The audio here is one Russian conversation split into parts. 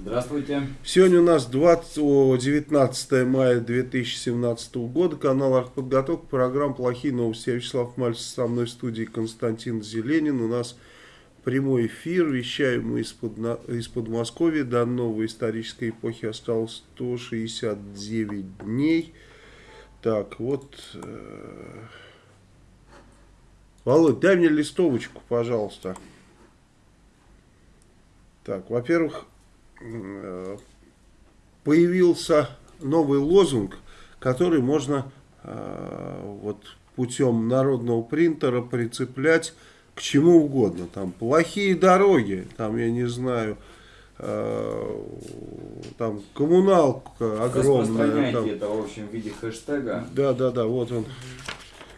Здравствуйте. Сегодня у нас 20, 19 мая 2017 года. Канал «Артподготовка». Программа «Плохие новости». Я Вячеслав Мальцев. Со мной в студии Константин Зеленин. У нас прямой эфир. Вещаем мы из-под из Подмосковья. До новой исторической эпохи осталось 169 дней. Так, вот... Э, Володь, дай мне листовочку, пожалуйста. Так, во-первых, появился новый лозунг, который можно э, вот путем народного принтера прицеплять к чему угодно. Там плохие дороги, там я не знаю, э, там коммуналка огромная. Там. это в общем в виде хэштега. Да, да, да, вот он.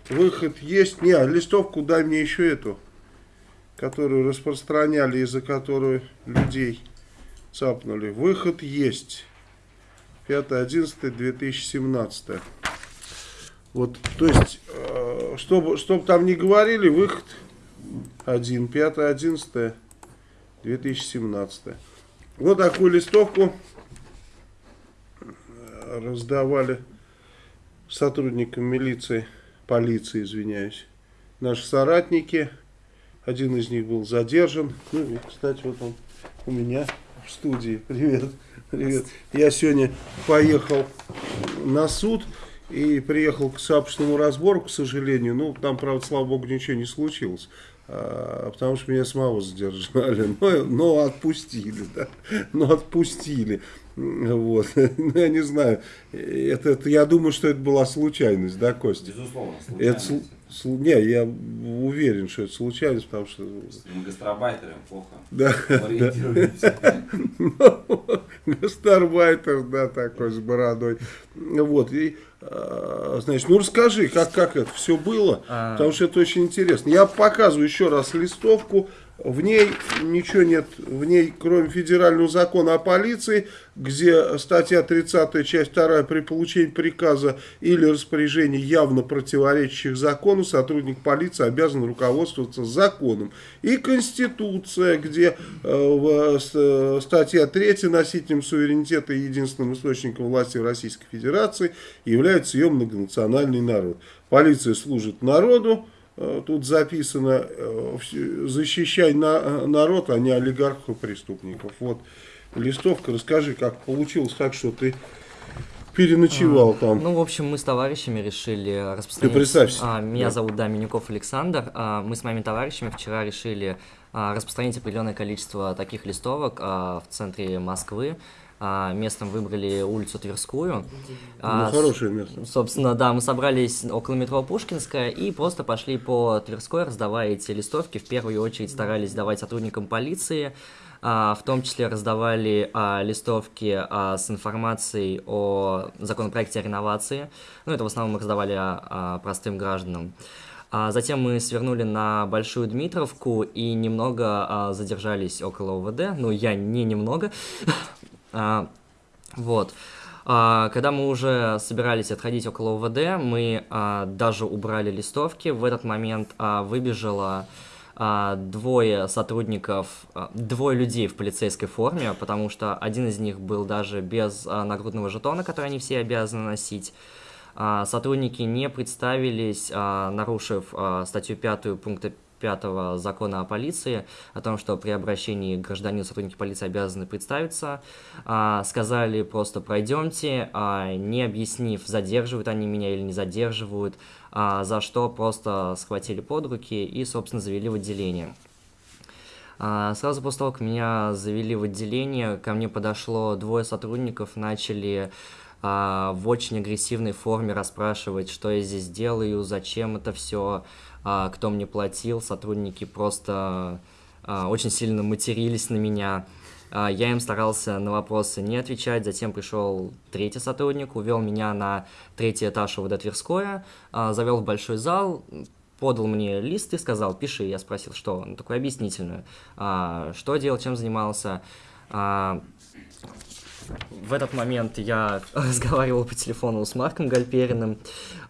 Выход есть. Не, листовку дай мне еще эту которую распространяли, из-за которой людей цапнули. Выход есть. 5.11.2017. Вот, то есть, э, чтобы, чтобы там не говорили, выход один. 5.11.2017. Вот такую листовку э, раздавали сотрудникам милиции, полиции, извиняюсь, наши соратники – один из них был задержан. Ну и, кстати, вот он у меня в студии. Привет. Привет. Я сегодня поехал на суд и приехал к сообществу разбору, к сожалению. Ну, там, правда, слава богу, ничего не случилось. А, потому что меня самого задержали, но, но отпустили, да, но отпустили, вот, ну, я не знаю, это, это, я думаю, что это была случайность, да, Костя? Безусловно, случайность. Это, не, я уверен, что это случайность, потому что... Мы гастарбайтеры, плохо да, Гастарбайтер, да, такой, с бородой. Вот, и, а, значит, ну расскажи, как, как это все было, а... потому что это очень интересно. Я показываю еще раз листовку, в ней ничего нет, в ней, кроме федерального закона о полиции, где статья 30, часть 2, при получении приказа или распоряжения явно противоречащих закону, сотрудник полиции обязан руководствоваться законом. И Конституция, где э, э, статья 3 носителем суверенитета и единственным источником власти в Российской Федерации является ее многонациональный народ. Полиция служит народу, тут записано э, «Защищай на, народ, а не олигархов и преступников». Вот листовка, расскажи, как получилось так, что ты переночевал а, там. Ну, в общем, мы с товарищами решили распространить... Ты представься. А, меня да. зовут, да, Минюков Александр. А, мы с моими товарищами вчера решили а, распространить определенное количество таких листовок а, в центре Москвы. А, местом выбрали улицу Тверскую. Ну, а, хорошее место. Собственно, да, мы собрались около метро Пушкинская и просто пошли по Тверской, раздавая эти листовки. В первую очередь старались давать сотрудникам полиции, а, в том числе раздавали а, листовки а, с информацией о законопроекте о реновации. Ну, это в основном мы раздавали а, а, простым гражданам. А затем мы свернули на Большую Дмитровку и немного а, задержались около ОВД. Ну, я не немного. А, вот. А, когда мы уже собирались отходить около УВД, мы а, даже убрали листовки. В этот момент а, выбежало а, двое сотрудников, двое людей в полицейской форме, потому что один из них был даже без нагрудного жетона, который они все обязаны носить. Сотрудники не представились, нарушив статью 5 пункта 5 закона о полиции, о том, что при обращении к гражданину сотрудники полиции обязаны представиться, а, сказали просто пройдемте, а, не объяснив, задерживают они меня или не задерживают, а, за что просто схватили под руки и, собственно, завели в отделение. А, сразу после того, как меня завели в отделение, ко мне подошло двое сотрудников, начали а, в очень агрессивной форме расспрашивать, что я здесь делаю, зачем это все, кто мне платил, сотрудники просто а, очень сильно матерились на меня. Я им старался на вопросы не отвечать, затем пришел третий сотрудник, увел меня на третий этаж УВД Тверское, завел в большой зал, подал мне лист и сказал, пиши. Я спросил, что? Ну, такой объяснительную. Что делал, чем занимался. В этот момент я разговаривал по телефону с Марком Гальпериным.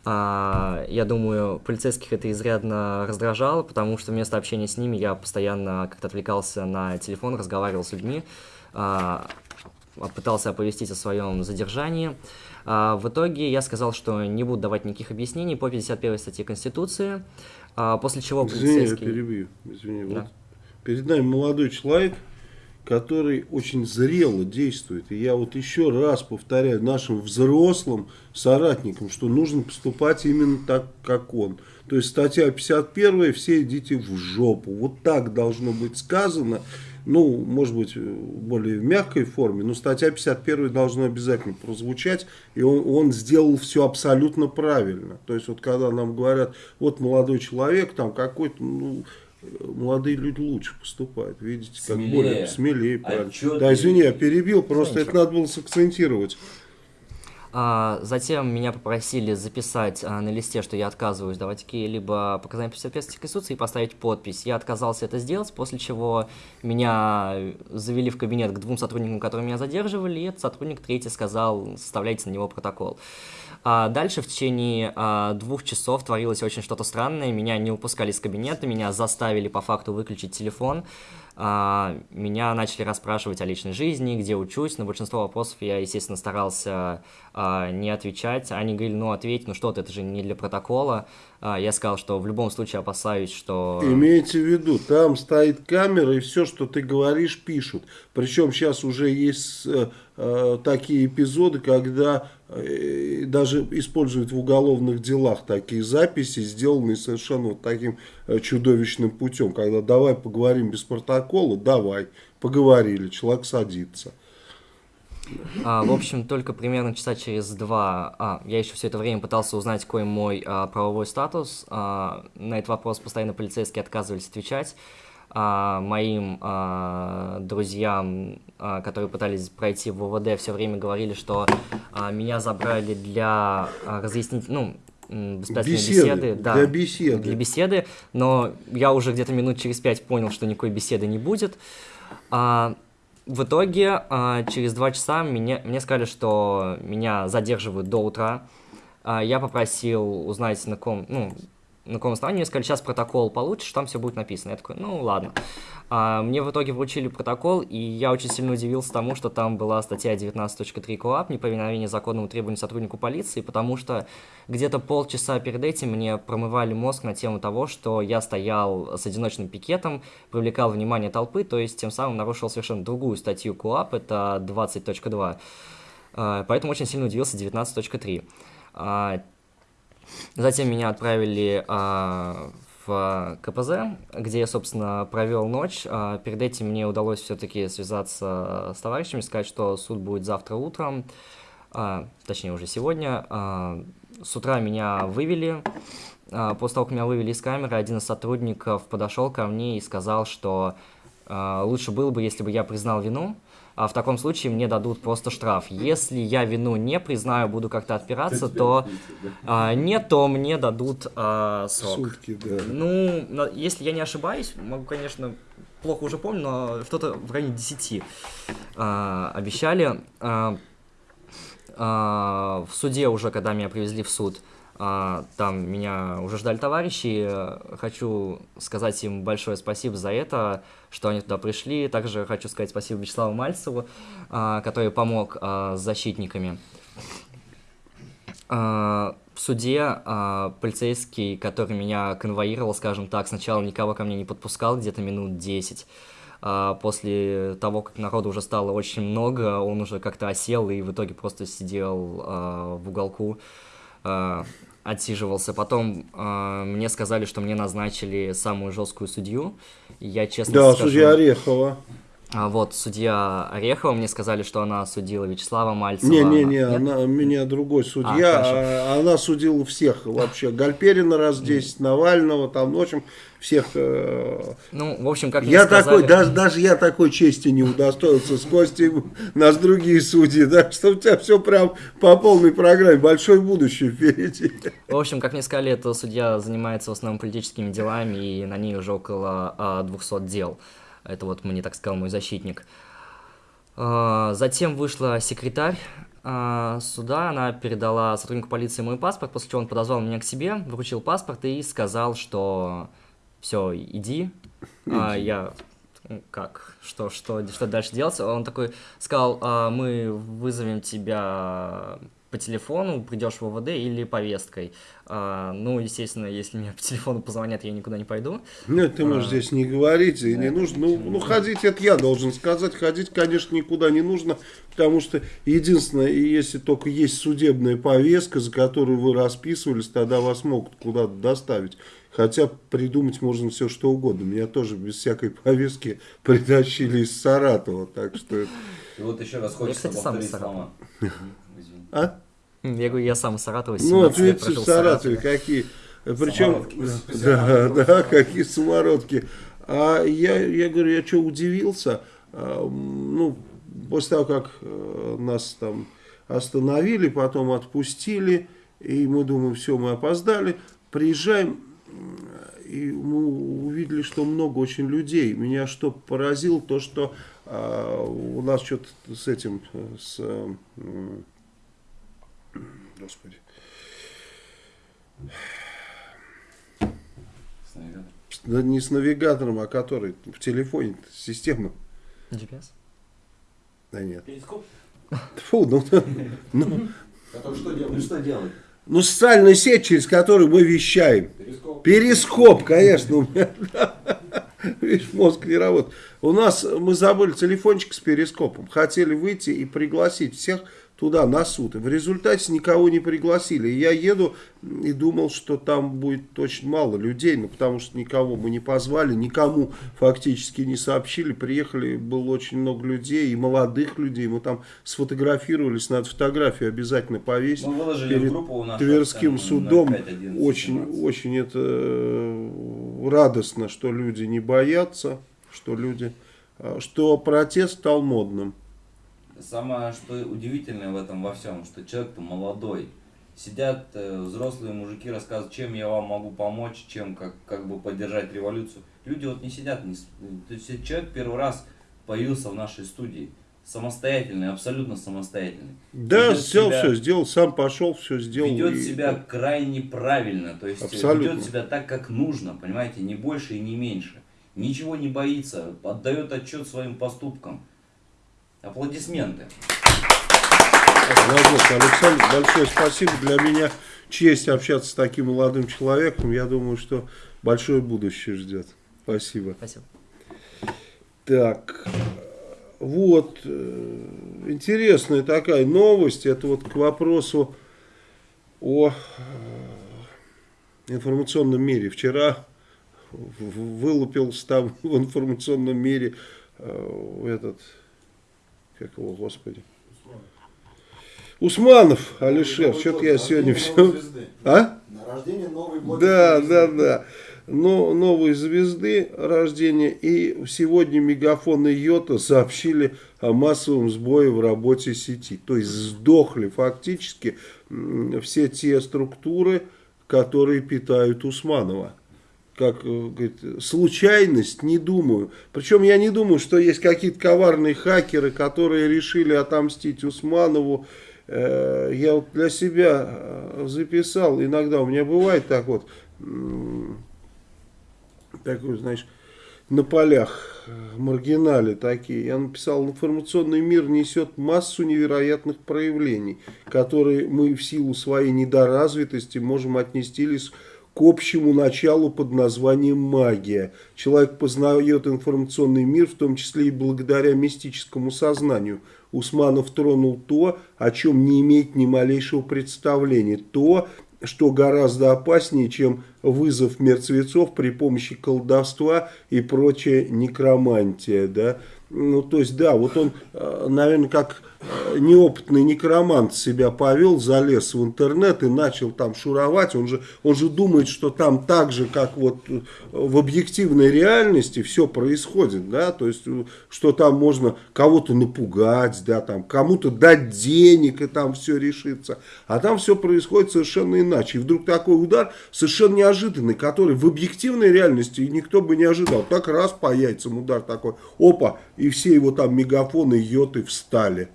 А, я думаю, полицейских это изрядно раздражало, потому что вместо общения с ними я постоянно как-то отвлекался на телефон, разговаривал с людьми, а, пытался оповестить о своем задержании. А, в итоге я сказал, что не буду давать никаких объяснений по 51 статье Конституции, после чего полицейский... Извини, я перебью. Извини, да. вот перед нами молодой человек, который очень зрело действует. И я вот еще раз повторяю нашим взрослым соратникам, что нужно поступать именно так, как он. То есть статья 51, все идите в жопу. Вот так должно быть сказано. Ну, может быть, более в мягкой форме, но статья 51 должна обязательно прозвучать, и он, он сделал все абсолютно правильно. То есть, вот когда нам говорят, вот молодой человек, там какой-то, ну, молодые люди лучше поступают. Видите, как смелее. более смелее. Правильно. Да, извини, я перебил, просто это надо было сакцентировать. А, затем меня попросили записать а, на листе, что я отказываюсь давать какие-либо показания по соответствии Конституции и поставить подпись. Я отказался это сделать, после чего меня завели в кабинет к двум сотрудникам, которые меня задерживали, и этот сотрудник третий сказал, составляйте на него протокол. А дальше в течение а, двух часов творилось очень что-то странное. Меня не упускали из кабинета, меня заставили по факту выключить телефон. А, меня начали расспрашивать о личной жизни, где учусь. На большинство вопросов я, естественно, старался а, не отвечать. Они говорили, ну ответь, ну что ты, это же не для протокола. А, я сказал, что в любом случае опасаюсь, что... Имейте в виду, там стоит камера, и все, что ты говоришь, пишут. Причем сейчас уже есть э, э, такие эпизоды, когда э, даже используют в уголовных делах такие записи, сделанные совершенно вот таким чудовищным путем. Когда давай поговорим без протокола, давай, поговорили, человек садится. А, в общем, только примерно часа через два, а, я еще все это время пытался узнать, какой мой а, правовой статус. А, на этот вопрос постоянно полицейские отказывались отвечать. А, моим а, друзьям, а, которые пытались пройти в ВВД, все время говорили, что а, меня забрали для а, разъяснить, ну, беседы, беседы. Да, для беседы. Для беседы, но я уже где-то минут через пять понял, что никакой беседы не будет. А, в итоге, а, через два часа мне, мне сказали, что меня задерживают до утра. А, я попросил узнать, на ком, ну, на каком основании, сказали, сейчас протокол получишь, там все будет написано. Я такой, ну ладно. А, мне в итоге вручили протокол, и я очень сильно удивился тому, что там была статья 19.3 КОАП, неповиновение законному требованию сотруднику полиции, потому что где-то полчаса перед этим мне промывали мозг на тему того, что я стоял с одиночным пикетом, привлекал внимание толпы, то есть тем самым нарушил совершенно другую статью КОАП, это 20.2. А, поэтому очень сильно удивился 19.3. Затем меня отправили а, в КПЗ, где я, собственно, провел ночь. А, перед этим мне удалось все-таки связаться с товарищами, сказать, что суд будет завтра утром, а, точнее уже сегодня. А, с утра меня вывели. А, после того, как меня вывели из камеры, один из сотрудников подошел ко мне и сказал, что а, лучше было бы, если бы я признал вину, а в таком случае мне дадут просто штраф. Если я вину не признаю, буду как-то отпираться, то а, нет, то мне дадут а, срок. Сутки, да. Ну, если я не ошибаюсь, могу, конечно, плохо уже помню, но что-то в районе 10 а, обещали. А, а, в суде уже, когда меня привезли в суд, а, там меня уже ждали товарищи. Хочу сказать им большое спасибо за это, что они туда пришли. Также хочу сказать спасибо Вячеславу Мальцеву, а, который помог а, с защитниками. В суде полицейский, который меня конвоировал, скажем так, сначала никого ко мне не подпускал, где-то минут 10. После того, как народу уже стало очень много, он уже как-то осел и в итоге просто сидел в уголку отсиживался. Потом э, мне сказали, что мне назначили самую жесткую судью. Я честно да, скажу... судья Орехова. А вот судья Орехова, мне сказали, что она судила Вячеслава Мальцева. Не-не-не, она, меня другой судья, А, а, она судила всех вообще. Гальперина раз 10, Навального, там, ну, в общем, всех. э, Ну, в общем, как Я сказали... такой, даже, даже я такой чести не удостоился с Костей, нас другие судьи, да, что у тебя все прям по полной программе, большое будущее впереди. В общем, как мне сказали, эта судья занимается в основном политическими делами, и на ней уже около а, 200 дел. Это вот мне так сказал мой защитник. А, Затем вышла секретарь а, суда, она передала сотруднику полиции мой паспорт, после чего он подозвал меня к себе, вручил паспорт и сказал, что все, иди. А, я «Ну, как, что, что, что дальше делать? Он такой сказал, «А, мы вызовем тебя по телефону, придешь в ОВД или повесткой. А, ну, естественно, если мне по телефону позвонят, я никуда не пойду. Ну, ты можешь здесь не говорить, и не нужно. Ну, ну, ходить, это я должен сказать. Ходить, конечно, никуда не нужно, потому что единственное, если только есть судебная повестка, за которую вы расписывались, тогда вас могут куда-то доставить. Хотя придумать можно все что угодно. Меня тоже без всякой повестки притащили из Саратова, так что... И вот еще раз хочется повторить слова. А? Я говорю, я сам из Саратова, Ну, вот 17 лет видите, прожил в Саратове какие. Причем, Самородки. да, да, какие самородки. А я, я говорю, я что, удивился? А, Ну, после того, как э, нас там остановили, потом отпустили, и мы думаем, все, мы опоздали, приезжаем, и мы увидели, что много очень людей. Меня что поразило, то, что а, у нас что-то с этим, с... м, Господи. С навигатором. Да не с навигатором, а который в телефоне система. GPS? Да нет. Перископ? Фу, ну, ну, Который что делает? Ну что делать? ну, социальная сеть, через которую мы вещаем. Перископ. Перископ, конечно, у меня. Видишь, мозг не работает. У нас, мы забыли телефончик с перископом. Хотели выйти и пригласить всех туда на суд. И в результате никого не пригласили. И я еду и думал, что там будет очень мало людей, ну, потому что никого мы не позвали, никому фактически не сообщили. Приехали, было очень много людей, и молодых людей. Мы там сфотографировались, надо фотографию обязательно повесить. Мы выложили перед группу у нас Тверским там судом. 05, 11, Очень, 17. очень это э, радостно, что люди не боятся, что люди, э, что протест стал модным. Самое, что удивительное в этом во всем, что человек-то молодой. Сидят э, взрослые мужики, рассказывают, чем я вам могу помочь, чем как, как бы поддержать революцию. Люди вот не сидят, не, то есть человек первый раз появился в нашей студии. Самостоятельный, абсолютно самостоятельный. Да, Ведет сделал себя- все, сделал, сам пошел, все сделал. ведет и- себя крайне правильно, то есть э, Абсолютно. ведет себя так, как нужно, понимаете, не больше и не меньше. Ничего не боится, отдает отчет своим поступкам. Аплодисменты. Молодец, Александр, большое спасибо. Для меня честь общаться с таким молодым человеком. Я думаю, что большое будущее ждет. Спасибо. Спасибо. Так, вот, э, интересная такая новость, это вот к вопросу о э, информационном мире. Вчера вылупился там в информационном мире э, этот, как его, господи, Усманов Алишер, что-то я сегодня все... А? На рождение новой Да, звезды. да, да. Но новой звезды рождения. И сегодня Мегафон и Йота сообщили о массовом сбое в работе сети. То есть сдохли фактически все те структуры, которые питают Усманова. Как э, говорит, случайность, не думаю. Причем я не думаю, что есть какие-то коварные хакеры, которые решили отомстить Усманову. Э, Я вот для себя э, записал, иногда у меня бывает так вот, такой, знаешь, на полях, маргинали такие. Я написал, информационный мир несет массу невероятных проявлений, которые мы в силу своей недоразвитости можем отнести лишь общему началу под названием магия. Человек познает информационный мир, в том числе и благодаря мистическому сознанию. Усманов тронул то, о чем не имеет ни малейшего представления. То, что гораздо опаснее, чем вызов мертвецов при помощи колдовства и прочая некромантия, да. Ну, то есть, да, вот он, э, наверное, как неопытный некромант себя повел, залез в интернет и начал там шуровать. Он же, он же думает, что там так же, как вот э, в объективной реальности все происходит, да, то есть, что там можно кого-то напугать, да, там, кому-то дать денег и там все решится. А там все происходит совершенно иначе. И вдруг такой удар совершенно неожиданный, который в объективной реальности никто бы не ожидал. Так раз по яйцам удар такой, опа, и все его там мегафоны, йоты встали.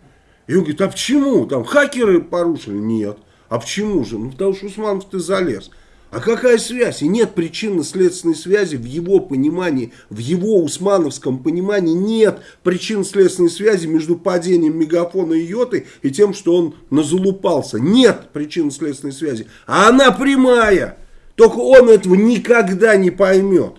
И он говорит, а почему? Там хакеры порушили? Нет. А почему же? Ну, потому что Усманов ты залез. А какая связь? И нет причинно-следственной связи в его понимании, в его усмановском понимании нет причинно-следственной связи между падением мегафона и йоты и тем, что он назалупался. Нет причинно-следственной связи. А она прямая. Только он этого никогда не поймет.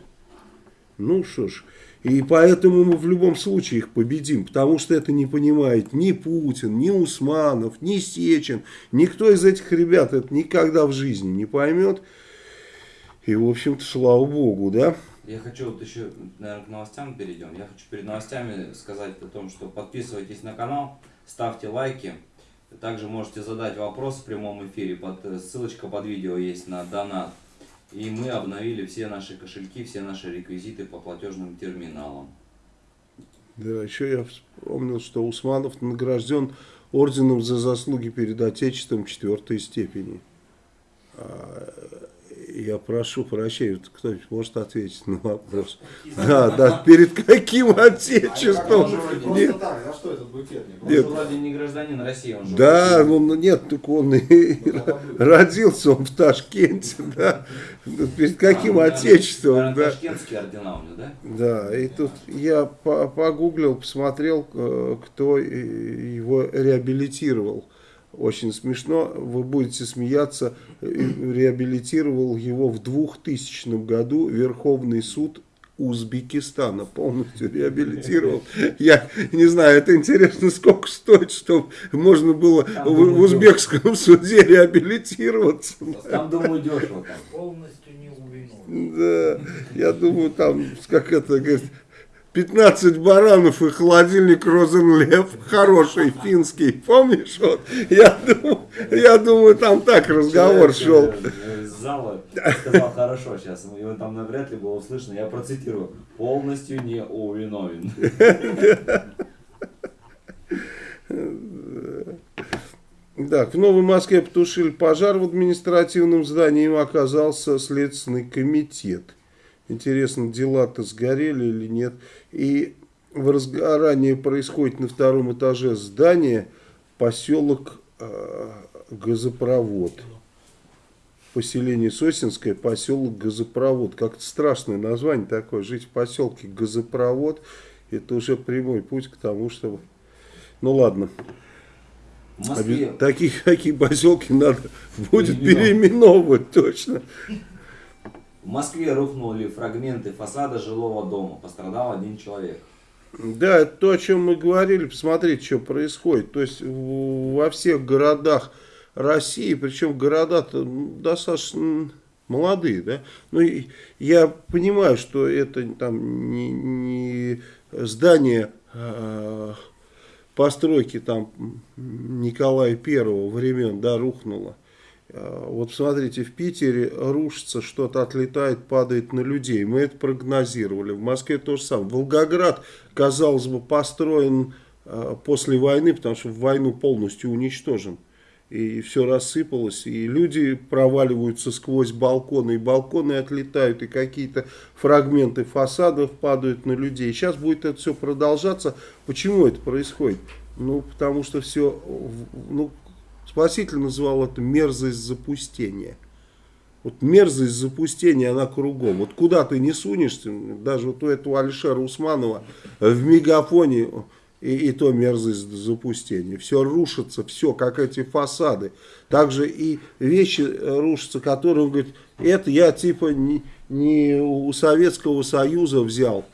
Ну что ж, и поэтому мы в любом случае их победим, потому что это не понимает ни Путин, ни Усманов, ни Сечин. Никто из этих ребят это никогда в жизни не поймет. И, в общем-то, слава богу, да? Я хочу вот еще, наверное, к новостям перейдем. Я хочу перед новостями сказать о том, что подписывайтесь на канал, ставьте лайки. Также можете задать вопрос в прямом эфире. Под, ссылочка под видео есть на донат. И мы обновили все наши кошельки, все наши реквизиты по платежным терминалам. Да, еще я вспомнил, что Усманов награжден орденом за заслуги перед Отечеством четвертой степени. А, я прошу прощения, кто-нибудь может ответить на вопрос? Да, да, перед каким отечеством? Нет. А что этот букет? Он нет. вроде не гражданин России, он же Да, ну нет, так он и родился он в Ташкенте, да. Перед каким а, отечеством? Наверное, да. Ташкентские ордена у него, да? Да, и тут я погуглил, посмотрел, э, кто его реабилитировал очень смешно, вы будете смеяться, реабилитировал его в 2000 году Верховный суд Узбекистана полностью реабилитировал. Я не знаю, это интересно, сколько стоит, чтобы можно было там, в, в узбекском суде реабилитироваться. Там, думаю, дешево. Там. Полностью не Да, я думаю, там, как это, говорит, 15 баранов и холодильник Розенлев, хороший, финский, помнишь? Вот, я, думаю, я думаю, там так разговор шел. Из зала сказал, хорошо, сейчас его там навряд ли было услышно, я процитирую, полностью не увиновен. Так, в Новой Москве потушили пожар в административном здании, им оказался Следственный комитет. Интересно, дела-то сгорели или нет. И возгорание происходит на втором этаже здания, поселок э, Газопровод. Поселение Сосинское, поселок Газопровод. Как-то страшное название такое. Жить в поселке Газопровод, это уже прямой путь к тому, чтобы... Ну ладно. Москве... Такие, такие поселки надо будет переименовывать точно. В Москве рухнули фрагменты фасада жилого дома. Пострадал один человек. Да, это то, о чем мы говорили. Посмотрите, что происходит. То есть во всех городах России, причем города-то достаточно молодые, да. Ну, я понимаю, что это там не, не здание э, постройки там Николая Первого времен, да, рухнуло. А, вот смотрите, в Питере рушится, что-то отлетает, падает на людей. Мы это прогнозировали. В Москве то же самое. Волгоград, казалось бы, построен а, после войны, потому что в войну полностью уничтожен. И все рассыпалось, и люди проваливаются сквозь балконы, и балконы отлетают, и какие-то фрагменты фасадов падают на людей. Сейчас будет это все продолжаться. Почему это происходит? Ну, потому что все, ну, Спаситель называл это мерзость запустения. Вот мерзость запустения, она кругом. Вот куда ты не сунешься, даже вот у этого Алишера Усманова в мегафоне и, и то мерзость запустения. Все рушится, все, как эти фасады. Также и вещи рушатся, которые, он говорит, это я типа не, не у Советского Союза взял,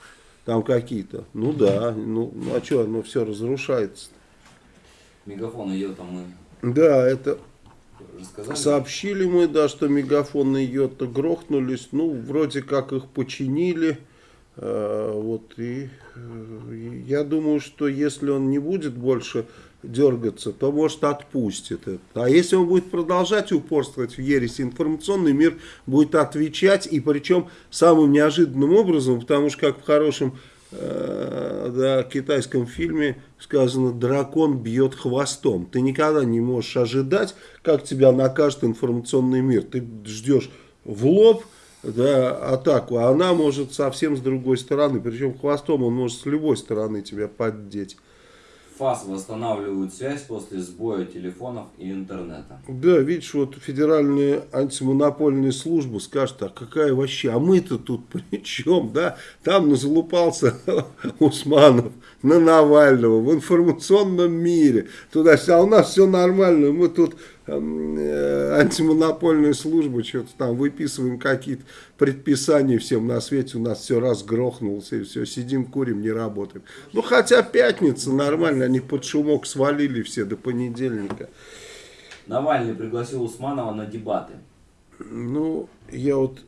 там какие-то. Ну да, ну, ну а что, оно все разрушается. Мегафон идет, а мы да, это рассказали? Сообщили мы, да, что мегафоны Йота грохнулись. Ну, вроде как их починили. Э, вот и э, я думаю, что если он не будет больше дергаться, то, может, отпустит это. А если он будет продолжать упорствовать в ереси, информационный мир будет отвечать, и причем самым неожиданным образом, потому что, как в хорошем да, китайском фильме сказано, дракон бьет хвостом. Ты никогда не можешь ожидать, как тебя накажет информационный мир. Ты ждешь в лоб, да, атаку, а она может совсем с другой стороны, причем хвостом он может с любой стороны тебя поддеть. ФАС восстанавливают связь после сбоя телефонов и интернета. Да, видишь, вот федеральная антимонопольная служба скажет, а какая вообще, а мы-то тут при чем, да? Там залупался Усманов на Навального в информационном мире. Туда, а у нас все нормально, мы тут Э, антимонопольная служба, что-то там выписываем какие-то предписания всем на свете, у нас все раз грохнулось, и все, сидим, курим, не работаем. Ну, хотя пятница, нормально, они под шумок свалили все до понедельника. Навальный пригласил Усманова на дебаты. Ну, я вот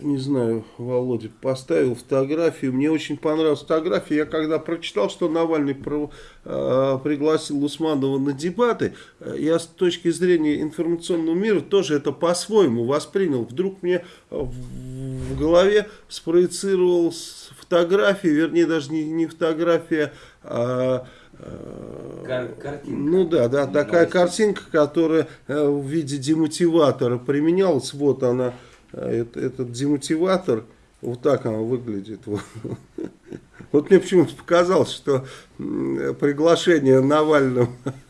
не знаю, Володя поставил фотографию. Мне очень понравилась фотография. Я когда прочитал, что Навальный про, э, пригласил Усманова на дебаты, э, я с точки зрения информационного мира тоже это по-своему воспринял. Вдруг мне в, в голове спроецировалась фотография, вернее даже не, не фотография, а э, Кар картинка. Ну да, да, такая картинка, которая э, в виде демотиватора применялась. Вот она этот демотиватор, вот так она выглядит. Вот мне почему-то показалось, что приглашение Навального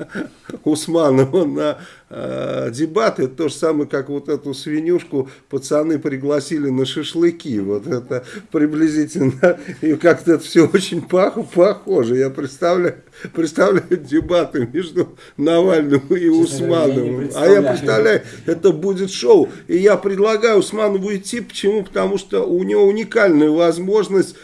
Усманова на э, дебаты, это то же самое, как вот эту свинюшку пацаны пригласили на шашлыки. Вот это приблизительно, и как-то это все очень пах, похоже. Я представляю, представляю дебаты между Навальным и Усмановым. а я представляю, это будет шоу. И я предлагаю Усманову идти. Почему? Потому что у него уникальная возможность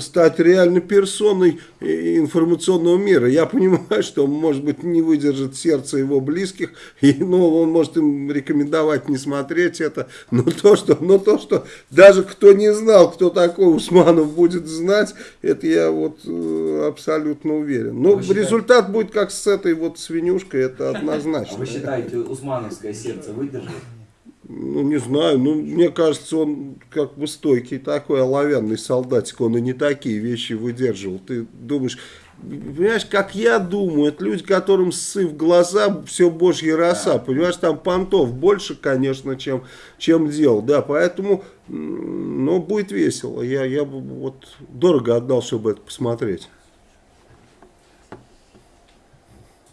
стать реальной персоной информационного мира. Я понимаю, что он, может быть, не выдержит сердце его близких, и, ну, он может им рекомендовать не смотреть это, но то, что, но то, что даже кто не знал, кто такой Усманов будет знать, это я вот э, абсолютно уверен. Но считаете... результат будет как с этой вот свинюшкой, это однозначно. А вы считаете, Усмановское сердце выдержит? Ну, не знаю, ну, мне кажется, он как бы стойкий такой оловянный солдатик, он и не такие вещи выдерживал. Ты думаешь, понимаешь, как я думаю, это люди, которым сы в глаза все божья роса, да. понимаешь, там понтов больше, конечно, чем, чем дел, да, поэтому, ну, будет весело, я, я бы вот дорого отдал, чтобы это посмотреть.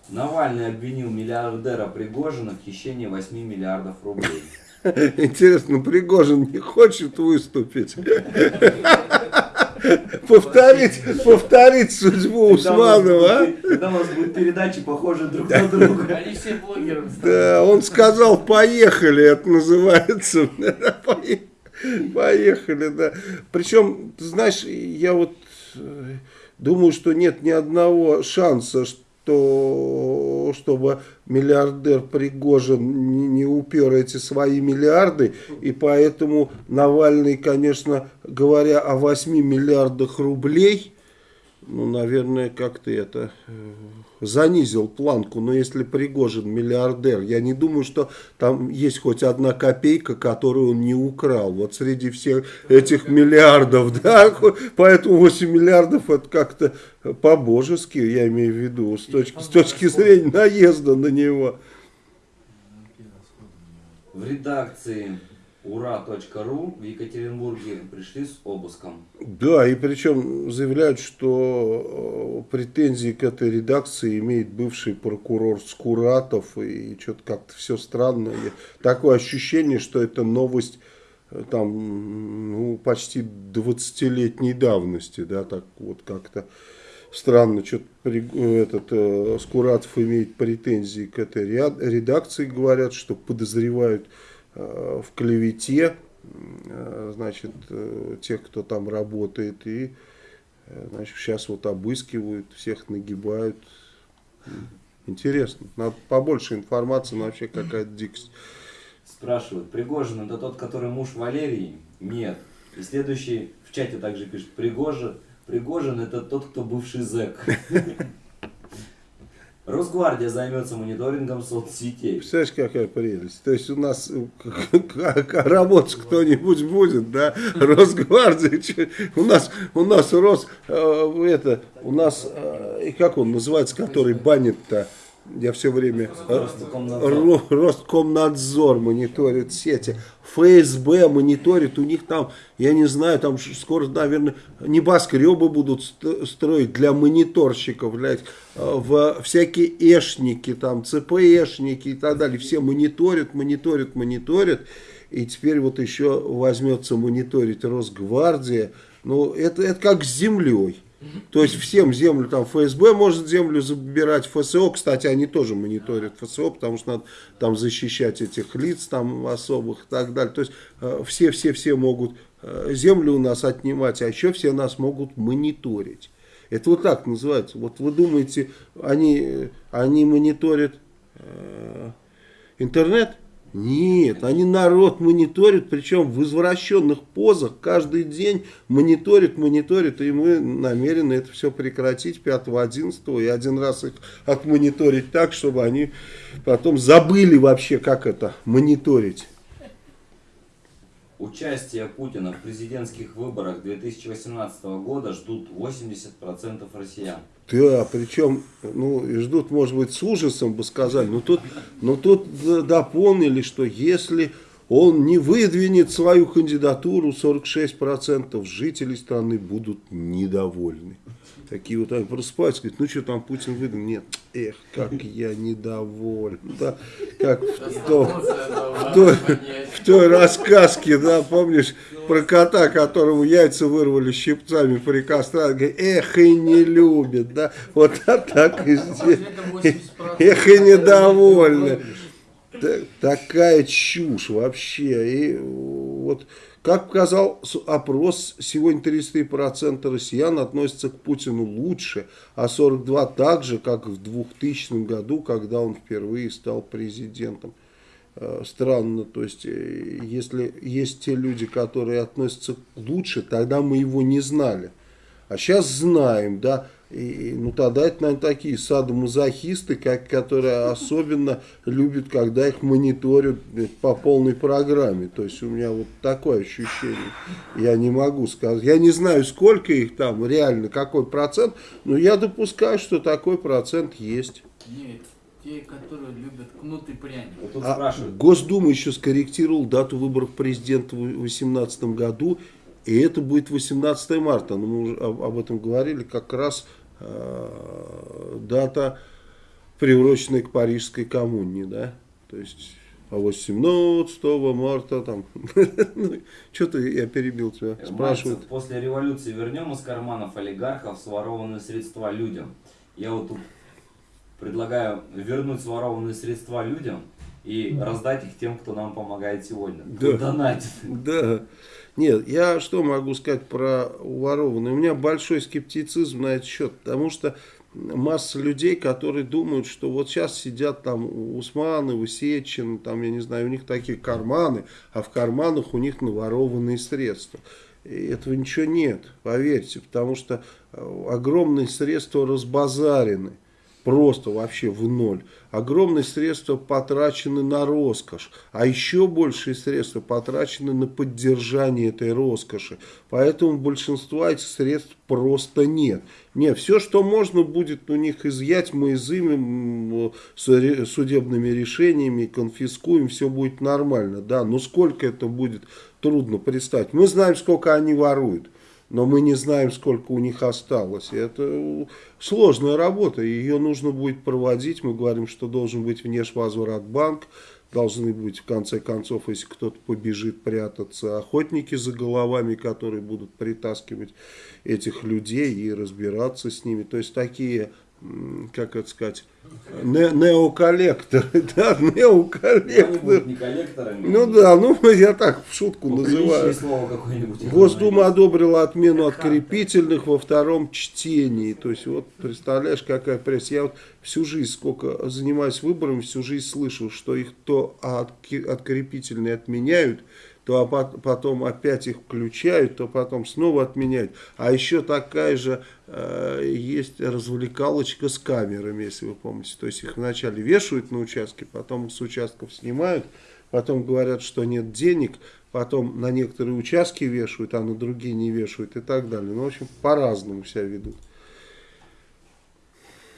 Навальный обвинил миллиардера Пригожина в хищении 8 миллиардов рублей. Интересно, Пригожин не хочет выступить? Повторить, повторить судьбу Усманова, а? Когда у нас будут передачи похожи друг на друга. Они все блогеры Да, он сказал, поехали, это называется. Поехали, да. Причем, ты знаешь, я вот э, думаю, что нет ни одного шанса, что то, чтобы миллиардер Пригожин не, не упер эти свои миллиарды, и поэтому Навальный, конечно, говоря о 8 миллиардах рублей, ну, наверное, как-то это э, занизил планку. Но если Пригожин миллиардер, я не думаю, что там есть хоть одна копейка, которую он не украл. Вот среди всех этих миллиардов, да, поэтому 8 миллиардов это как-то по-божески, я имею в виду, с точки, с точки зрения наезда на него. В редакции ура.ру в Екатеринбурге пришли с обыском. Да, и причем заявляют, что э, претензии к этой редакции имеет бывший прокурор Скуратов, и что-то как-то все странно. Такое ощущение, что это новость э, там, ну, почти 20-летней давности, да, так вот как-то странно, что-то этот э, Скуратов имеет претензии к этой редакции, говорят, что подозревают Э, в клевете, э, значит, э, тех, кто там работает, и значит, сейчас вот обыскивают, всех нагибают. Интересно. Надо побольше информации, но вообще какая-то дикость. Спрашивают, Пригожин это тот, который муж Валерии? Нет. И следующий в чате также пишет, Пригожин, Пригожин это тот, кто бывший зэк. Росгвардия займется мониторингом соцсетей. Представляешь, какая прелесть. То есть у нас работать кто-нибудь будет, да? Росгвардия. У нас, у нас Рос, э, это, у нас, э, как он называется, который банит-то? Я все время... Роскомнадзор. Роскомнадзор мониторит сети. ФСБ мониторит. У них там, я не знаю, там скоро, наверное, небоскребы будут строить для мониторщиков. Для, в всякие эшники, там, ЦПэшники и так далее. Все мониторят, мониторят, мониторят. И теперь вот еще возьмется мониторить Росгвардия. Ну, это, это как с землей. То есть всем землю, там ФСБ может землю забирать, ФСО, кстати, они тоже мониторят ФСО, потому что надо там защищать этих лиц там особых и так далее. То есть все-все-все э, могут э, землю у нас отнимать, а еще все нас могут мониторить. Это вот так называется. Вот вы думаете, они, они мониторят э, интернет? Нет, они народ мониторят, причем в извращенных позах каждый день мониторят, мониторят, и мы намерены это все прекратить 5-11 и один раз их отмониторить так, чтобы они потом забыли вообще, как это мониторить. Участие Путина в президентских выборах 2018 года ждут 80% россиян. Да, причем, ну, ждут, может быть, с ужасом бы сказали, но тут, но тут дополнили, что если он не выдвинет свою кандидатуру, 46% жителей страны будут недовольны. Такие вот они просыпаются, говорят, ну что там Путин выдвинул? Нет, эх, как я недоволен. Да, как в, том, в, той, в той рассказке, да, помнишь, про кота, которому яйца вырвали щипцами при кастрации, эх, и не любит, да, вот так и здесь, эх, и недовольны. Такая чушь вообще, и вот... Как показал опрос, сегодня 33% россиян относятся к Путину лучше, а 42% так же, как в 2000 году, когда он впервые стал президентом. Э, странно, то есть, э, если есть те люди, которые относятся лучше, тогда мы его не знали. А сейчас знаем, да, и, ну тогда это, наверное, такие садомазохисты, как, которые особенно любят, когда их мониторят по полной программе. То есть у меня вот такое ощущение. Я не могу сказать. Я не знаю, сколько их там, реально, какой процент, но я допускаю, что такой процент есть. Нет, те, которые любят кнут и пряник. Вот а Госдума еще скорректировал дату выборов президента в 2018 году, и это будет 18 марта. Но мы уже об этом говорили как раз э, дата, приуроченная к Парижской коммуне, да, то есть а 18 марта там, ну, что-то я перебил тебя, спрашивают. После революции вернем из карманов олигархов сворованные средства людям. Я вот тут предлагаю вернуть сворованные средства людям и раздать их тем, кто нам помогает сегодня. Да. Донатит. Да. Нет, я что могу сказать про ворованные? У меня большой скептицизм на этот счет, потому что масса людей, которые думают, что вот сейчас сидят там Усманы, Сечин, там, я не знаю, у них такие карманы, а в карманах у них наворованные средства. И этого ничего нет, поверьте, потому что э, огромные средства разбазарены просто вообще в ноль. Огромные средства потрачены на роскошь, а еще большие средства потрачены на поддержание этой роскоши. Поэтому большинства этих средств просто нет. Не, все, что можно будет у них изъять, мы изымем судебными решениями, конфискуем, все будет нормально. Да, но сколько это будет, трудно представить. Мы знаем, сколько они воруют но мы не знаем, сколько у них осталось. И это сложная работа, ее нужно будет проводить. Мы говорим, что должен быть внешвозвратбанк, должны быть, в конце концов, если кто-то побежит прятаться, охотники за головами, которые будут притаскивать этих людей и разбираться с ними. То есть такие как это сказать, не- неоколлекторы, да, неоколлекторы. не коллекторами. Ну да, ну я так в шутку называю. Госдума одобрила отмену открепительных во втором чтении. То есть, вот, представляешь, какая пресса. Я вот всю жизнь, сколько занимаюсь выборами, всю жизнь слышал, что их то открепительные отменяют, то а пот- потом опять их включают, то потом снова отменяют. А еще такая же э, есть развлекалочка с камерами, если вы помните. То есть, их вначале вешают на участке, потом с участков снимают, потом говорят, что нет денег, потом на некоторые участки вешают, а на другие не вешают и так далее. Ну, в общем, по-разному себя ведут.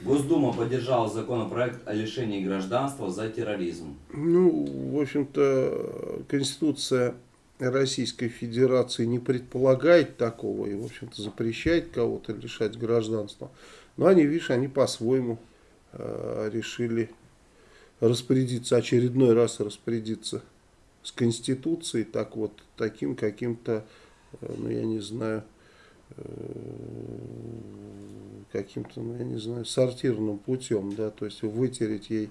Госдума поддержала законопроект о лишении гражданства за терроризм. Ну, в общем-то, Конституция Российской Федерации не предполагает такого и, в общем-то, запрещает кого-то лишать гражданства. Но они, видишь, они по-своему э, решили распорядиться, очередной раз распорядиться с Конституцией, так вот, таким каким-то, э, ну, я не знаю, каким-то, ну, я не знаю, сортирным путем, да, то есть вытереть ей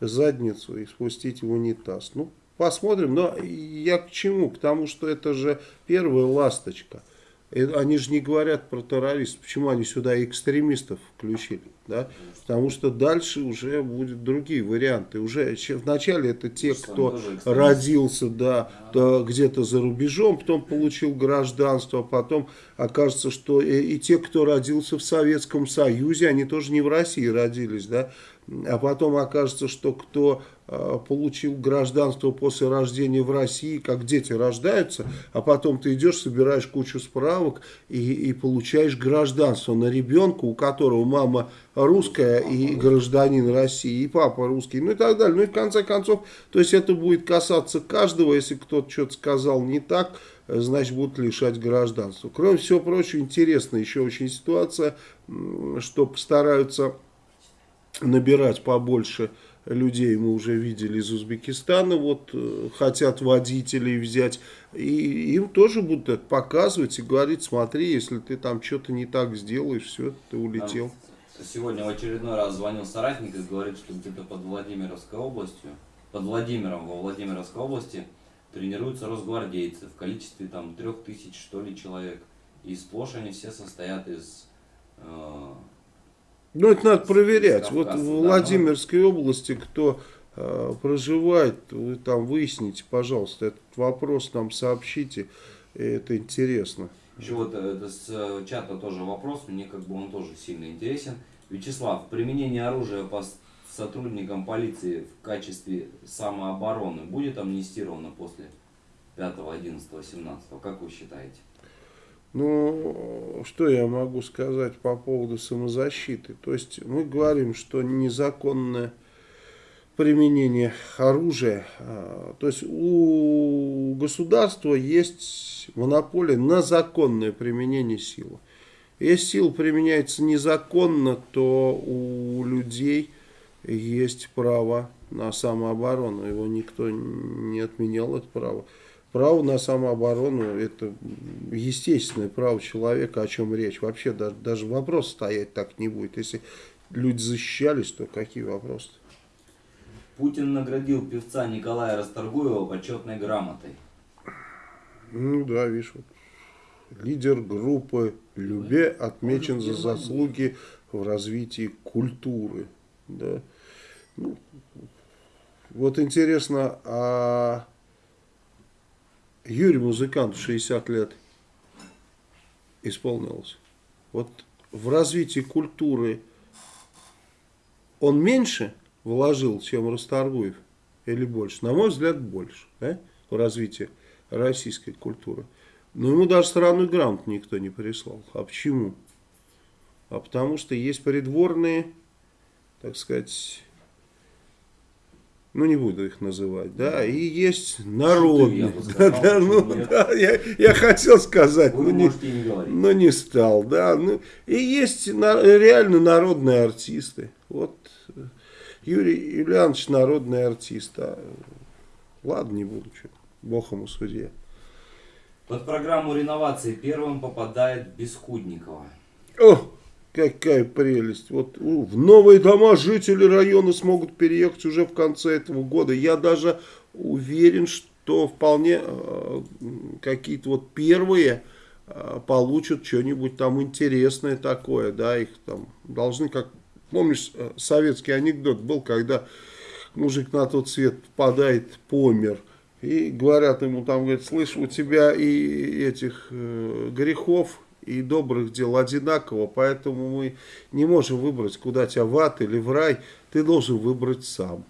задницу и спустить в унитаз. Ну, посмотрим, но я к чему? К тому, что это же первая ласточка. И Они же не говорят про террористов. Почему они сюда экстремистов включили? Да? Потому что дальше уже будут другие варианты. Уже вначале это те, кто родился да, то где-то за рубежом, потом получил гражданство, а потом окажется, что и, и те, кто родился в Советском Союзе, они тоже не в России родились, да, а потом окажется, что кто э, получил гражданство после рождения в России, как дети рождаются, а потом ты идешь, собираешь кучу справок и, и получаешь гражданство на ребенка, у которого мама русская и гражданин России, и папа русский, ну и так далее. Ну и в конце концов, то есть это будет касаться каждого, если кто-то что-то сказал не так, э, значит будут лишать гражданства. Кроме всего прочего, интересная еще очень ситуация, что постараются набирать побольше людей мы уже видели из Узбекистана, вот э, хотят водителей взять, и им тоже будут это показывать и говорить, смотри, если ты там что-то не так сделаешь, все, ты улетел. Нам Сегодня в очередной раз звонил соратник и говорит, что где-то под Владимировской областью, под Владимиром во Владимировской области тренируются росгвардейцы в количестве там трех тысяч что ли человек. И сплошь они все состоят из э, Ну, это надо проверять. Вот в да, Владимирской области, кто э, проживает, вы там выясните, пожалуйста, этот вопрос нам сообщите, это интересно. Еще вот э, это с э, чата тоже вопрос, мне как бы он тоже сильно интересен. Вячеслав, применение оружия по сотрудникам полиции в качестве самообороны будет амнистировано после 5, 11, 17? Как вы считаете? Ну, что я могу сказать по поводу самозащиты? То есть мы говорим, что незаконное применение оружия, а, то есть у государства есть монополия на законное применение силы. Если сила применяется незаконно, то у людей есть право на самооборону. Его никто не отменял, это право. Право на самооборону – это естественное право человека, о чем речь. Вообще даже, даже вопрос стоять так не будет. Если люди защищались, то какие вопросы? Путин наградил певца Николая Расторгуева почетной грамотой. Ну да, видишь, вот. лидер группы Любе отмечен за заслуги в развитии культуры. Да. Ну, вот интересно, а Юрий музыкант 60 лет исполнилось. Вот в развитии культуры он меньше вложил, чем Расторгуев? Или больше? На мой взгляд, больше. Да? В развитии российской культуры. Но ему даже странную грамоту никто не прислал. А почему? А потому что есть придворные, так сказать, ну не буду их называть, да, и есть я народные. Да, да, ну, нет? да, я, я хотел сказать, Вы ну не, не говорить. но не стал, да. Ну, и есть на- реально народные артисты. Вот э, Юрий Юлианович народный артист. А, ладно, не буду, что, бог ему судья. Под программу реновации первым попадает Бескудникова. О, Какая прелесть. Вот в новые дома жители района смогут переехать уже в конце этого года. Я даже уверен, что вполне э, какие-то вот первые э, получат что-нибудь там интересное такое, да, их там должны, как, помнишь, э, советский анекдот был, когда мужик на тот свет попадает, помер, и говорят ему там, говорят, слышь, у тебя и этих э, грехов и добрых дел одинаково, поэтому мы не можем выбрать, куда тебя в ад или в рай, ты должен выбрать сам.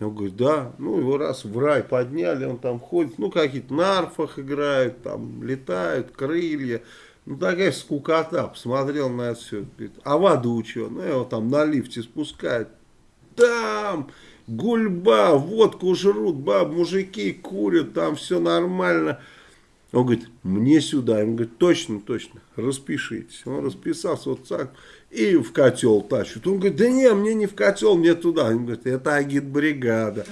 Он говорит, да, ну его раз в рай подняли, он там ходит, ну какие-то на арфах играют, там летают, крылья, ну такая скукота, посмотрел на это все, говорит, а в аду что? Ну его там на лифте спускают, там гульба, водку жрут, баб, мужики курят, там все нормально. Он говорит, мне сюда. Ему говорит, точно, точно, распишитесь. Он расписался вот так и в котел тащит. Он говорит, да не, мне не в котел, мне туда. Он говорит, это агитбригада.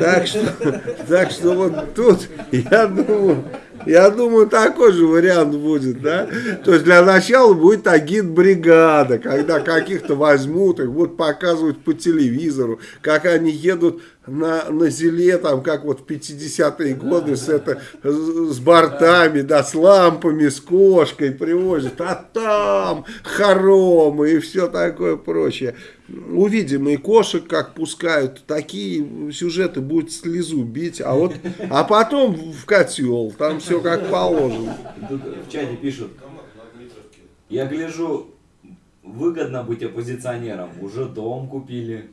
Так что, так что вот тут, я думаю, я думаю, такой же вариант будет, да. То есть для начала будет агитбригада, когда каких-то возьмут, их будут показывать по телевизору, как они едут на, на зеле, там, как вот в 50-е годы, с, это, с бортами, да, с лампами, с кошкой привозят, а там хоромы и все такое прочее. Увидим и кошек, как пускают, такие сюжеты будут слезу бить, а вот, а потом в котел, там все как положено. Тут в чате пишут, я гляжу, выгодно быть оппозиционером. Уже дом купили.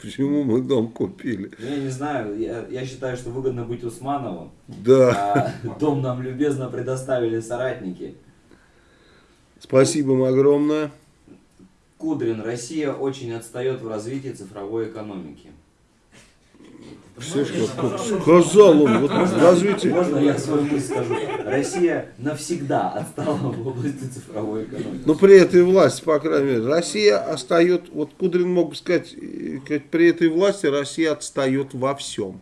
Почему мы дом купили? Ну, Я не знаю, я, я считаю, что выгодно быть Усмановым. Да, А дом нам любезно предоставили соратники. спасибо им огромное. Кудрин, Россия очень отстает в развитии цифровой экономики. Все, как сказал он, вот развитие. Можно я свою мысль скажу? Россия навсегда отстала в области цифровой экономики. Но при этой власти, по крайней мере, Россия отстает, вот Кудрин мог бы сказать, э, сказать, при этой власти Россия отстает во всем.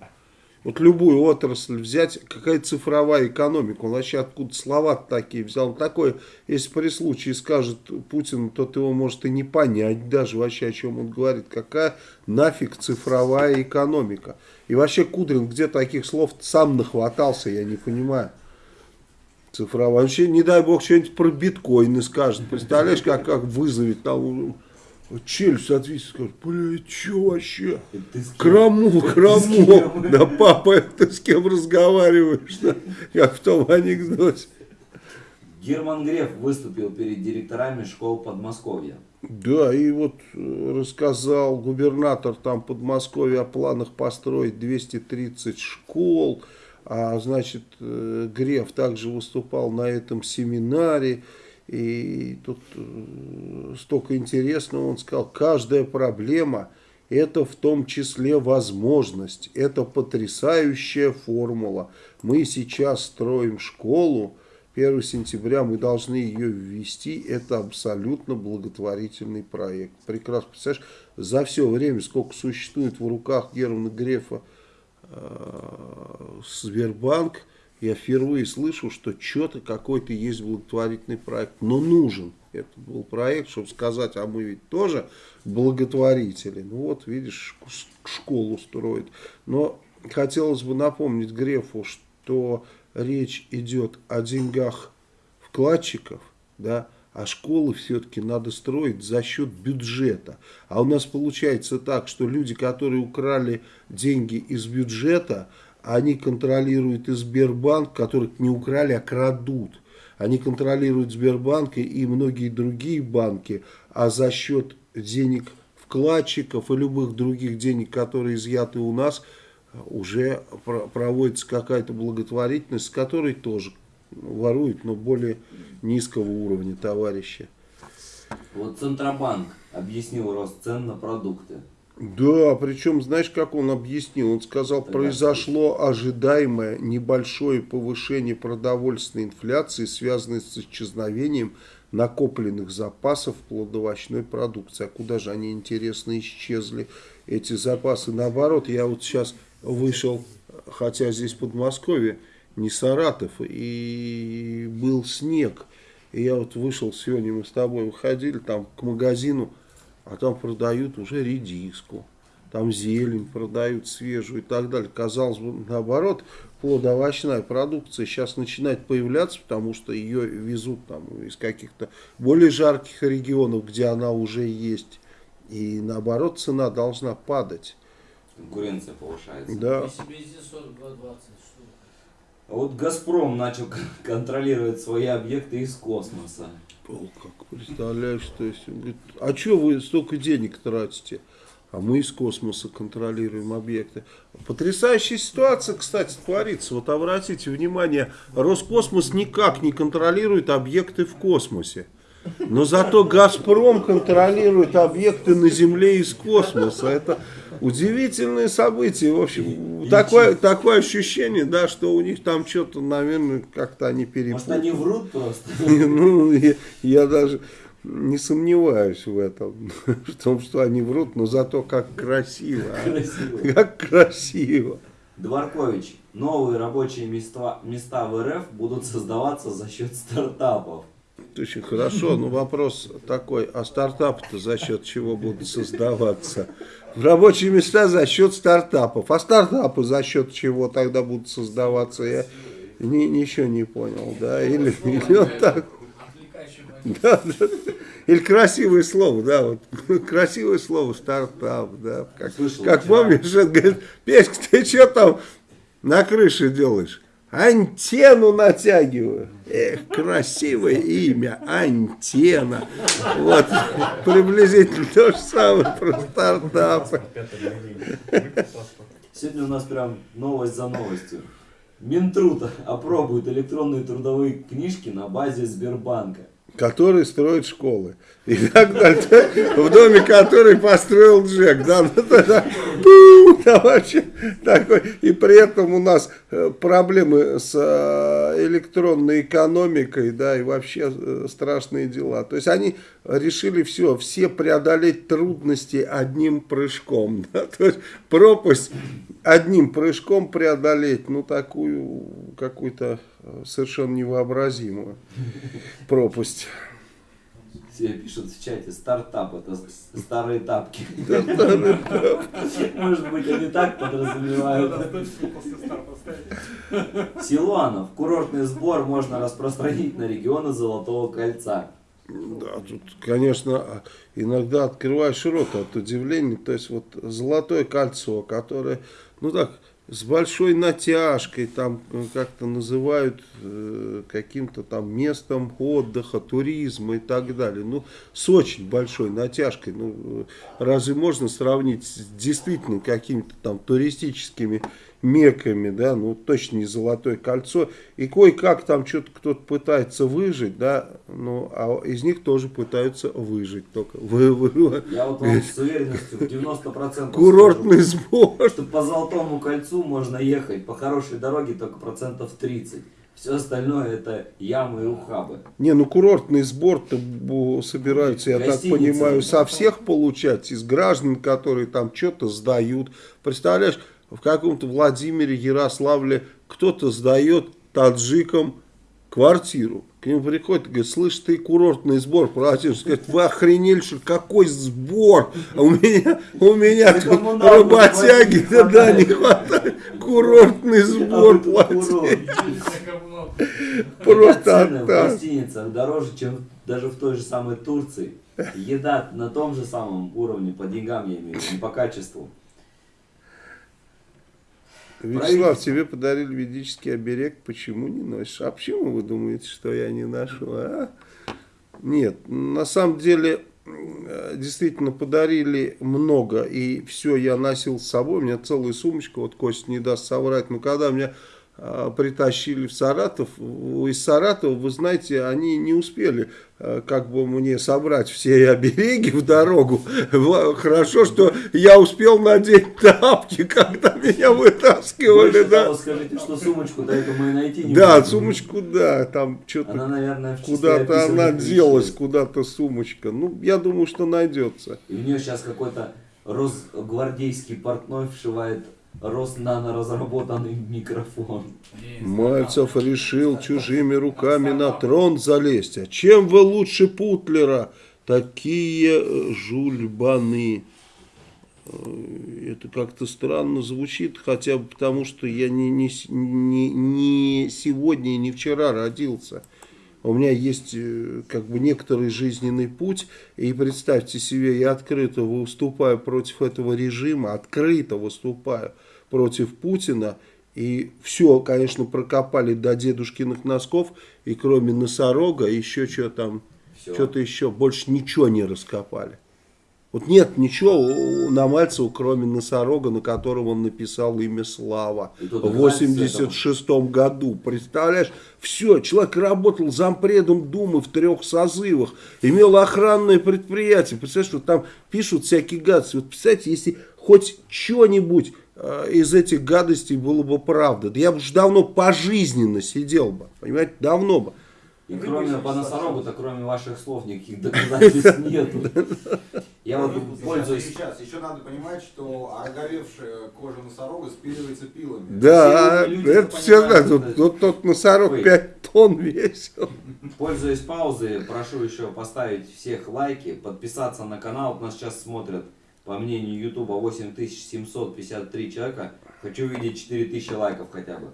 Вот любую отрасль взять, какая цифровая экономика, он вообще откуда слова такие взял. Он такой, если при случае скажет Путин, то его может и не понять даже вообще, о чем он говорит. Какая нафиг цифровая экономика. И вообще Кудрин где таких слов сам нахватался, я не понимаю. Цифровая. Вообще, не дай бог, что-нибудь про биткоины скажет. Представляешь, как, как вызовет там челюсть отвисит, скажет, блядь, что вообще? Краму, краму. Да, папа, ты с кем разговариваешь? да? Как в том анекдоте. Герман Греф выступил перед директорами школ Подмосковья. Да, и вот э, рассказал губернатор там Подмосковья о планах построить 230 школ. А значит, э, Греф также выступал на этом семинаре. И тут э, столько интересного он сказал. Каждая проблема это в том числе возможность. Это потрясающая формула. Мы сейчас строим школу. 1 сентября мы должны ее ввести. Это абсолютно благотворительный проект. Прекрасно. Представляешь, за все время, сколько существует в руках Германа Грефа э, Сбербанк, я впервые слышу, что что-то какой-то есть благотворительный проект, но нужен. Это был проект, чтобы сказать, а мы ведь тоже благотворители. Ну вот, видишь, школу строит. Но хотелось бы напомнить Грефу, что речь идет о деньгах вкладчиков, да, а школы все-таки надо строить за счет бюджета. А у нас получается так, что люди, которые украли деньги из бюджета, они контролируют и Сбербанк, которых не украли, а крадут. Они контролируют Сбербанк и многие другие банки, а за счет денег вкладчиков и любых других денег, которые изъяты у нас, уже проводится какая-то благотворительность, с которой тоже воруют, но более низкого уровня товарищи. Вот Центробанк объяснил рост цен на продукты. Да, причем, знаешь, как он объяснил? Он сказал, произошло ожидаемое небольшое повышение продовольственной инфляции, связанное с исчезновением накопленных запасов плодовочной продукции. А куда же они, интересно, исчезли, эти запасы? Наоборот, я вот сейчас вышел, хотя здесь Подмосковье, не Саратов, и был снег. И я вот вышел сегодня, мы с тобой выходили там к магазину, а там продают уже редиску, там зелень продают свежую и так далее. Казалось бы, наоборот, плодоовощная продукция сейчас начинает появляться, потому что ее везут там из каких-то более жарких регионов, где она уже есть. И наоборот, цена должна падать. Конкуренция повышается. Да. Если бы здесь 42-20 штук. А вот Газпром начал кон- контролировать свои объекты из космоса. О, как представляешь, то есть, он говорит, а что вы столько денег тратите? А мы из космоса контролируем объекты. Потрясающая ситуация, кстати, творится. Вот обратите внимание, Роскосмос никак не контролирует объекты в космосе. Но зато Газпром контролирует объекты на Земле из космоса. Это удивительное событие. В общем, такое, такое ощущение, да, что у них там что-то, наверное, как-то они Может, перепутали. они врут просто? Ну, я, я даже не сомневаюсь в этом, в том, что они врут, но зато как красиво. а. Красиво. Как красиво. Дворкович, новые рабочие места, места в РФ будут создаваться за счет стартапов. Очень хорошо, но вопрос такой, а стартапы-то за счет чего будут создаваться? Рабочие места за счет стартапов. А стартапы за счет чего тогда будут создаваться? Я ни- ничего не понял, да? Или, или вот так. Да, да. Или красивое слово, да, вот красивое слово стартап, да. Как, Слышал как помнишь, он говорит, Петька, ты что там на крыше делаешь? Антенну натягиваю. Эх, красивое имя, антенна. Вот, приблизительно то же самое про стартапы. Сегодня у нас прям новость за новостью. Минтруд опробует электронные трудовые книжки на базе Сбербанка. Которые строят школы. И так далее. В доме, который построил Джек. Да, ну, тогда, да, вообще такой. И при этом у нас э, проблемы с э, электронной экономикой, да, и вообще э, страшные дела. То есть они решили все, все преодолеть трудности одним прыжком. да. То есть пропасть одним прыжком преодолеть, ну, такую какую-то совершенно невообразимую пропасть. Пишут в чате, стартап это старые тапки. Может быть, они так подразумевают. Силуанов. Курортный сбор можно распространить на регионы Золотого кольца. Да, тут, конечно, иногда открываешь рот от удивления. То есть вот золотое кольцо, которое, ну так, с большой натяжкой, там э, как-то называют э, каким-то там местом отдыха, туризма и так далее. Ну, с очень большой натяжкой. Ну, э, разве можно сравнить с действительно какими-то там туристическими меками, да, ну точно не золотое кольцо, и кое-как там что-то кто-то пытается выжить, да, ну, а из них тоже пытаются выжить только. Вы, вы- Я вот вам с уверенностью в 90% курортный сбор. что по Золотому кольцу можно ехать по хорошей дороге только процентов 30. Все остальное это ямы и ухабы. Не, ну курортный сбор-то собираются, я так понимаю, со всех получать, из граждан, которые там что-то сдают. Представляешь, в каком-то Владимире, Ярославле кто-то сдает таджикам квартиру. К нему приходит и говорит, слышь, ты курортный сбор платишь. Говорит, вы охренели, что какой сбор? А у меня, у меня тут работяги, да, да, не хватает. Курортный А сбор платить. Просто Цены в так. гостиницах дороже, чем даже в той же самой Турции. Еда на том же самом уровне, по деньгам я имею, в виду, не по качеству. Вячеслав, тебе подарили ведический оберег, почему не носишь? А почему вы думаете, что я не ношу? А? Нет, на самом деле, э, действительно подарили много, и все я носил с собой, у меня целая сумочка, вот Костя не даст соврать, но когда меня а, притащили в Саратов, из Саратова, вы знаете, они не успели а, как бы мне собрать все обереги в дорогу. Хорошо, что я успел надеть тапки, когда меня вытаскивали. Больше Да, того, скажите, что сумочку до этого мы и найти не да можем. сумочку, да, там что-то Она, наверное, в числе куда-то она делась, куда-то сумочка. Ну, я думаю, что найдется. И у нее сейчас какой-то росгвардейский портной вшивает Роснано-разработанный микрофон. Есть. Мальцев решил чужими руками на трон залезть. А чем вы лучше Путлера? Такие э, жульбаны. Э, Это как-то странно звучит, хотя бы потому, что я не, не, не, не сегодня и не вчера родился. У меня есть э, как бы некоторый жизненный путь, и представьте себе, я открыто выступаю против этого режима, открыто выступаю против Путина, и все, конечно, прокопали до дедушкиных носков, и кроме носорога, еще что там, что-то еще, больше ничего не раскопали. Вот нет ничего на Мальцева, кроме носорога, на котором он написал имя Слава то в доказательство 86 году. Представляешь, все, человек работал зампредом Думы в трех созывах, имел охранное предприятие. Представляешь, вот там пишут всякие гадости. Вот представьте, если хоть что-нибудь э, из этих гадостей было бы правда, да я бы уже давно пожизненно сидел бы, понимаете, давно бы. И кроме по носорогу-то, кроме ваших слов, никаких доказательств нет. Я вот пользуюсь... Сейчас еще надо понимать, что ороговевшая кожа носорога спиливается пилами. Да, это все знают. тот носорог Ой. 5 тонн весил. Пользуясь паузой, прошу еще поставить всех лайки, подписаться на канал. Нас сейчас смотрят, по мнению Ютуба, 8753 человека. Хочу видеть 4000 лайков хотя бы.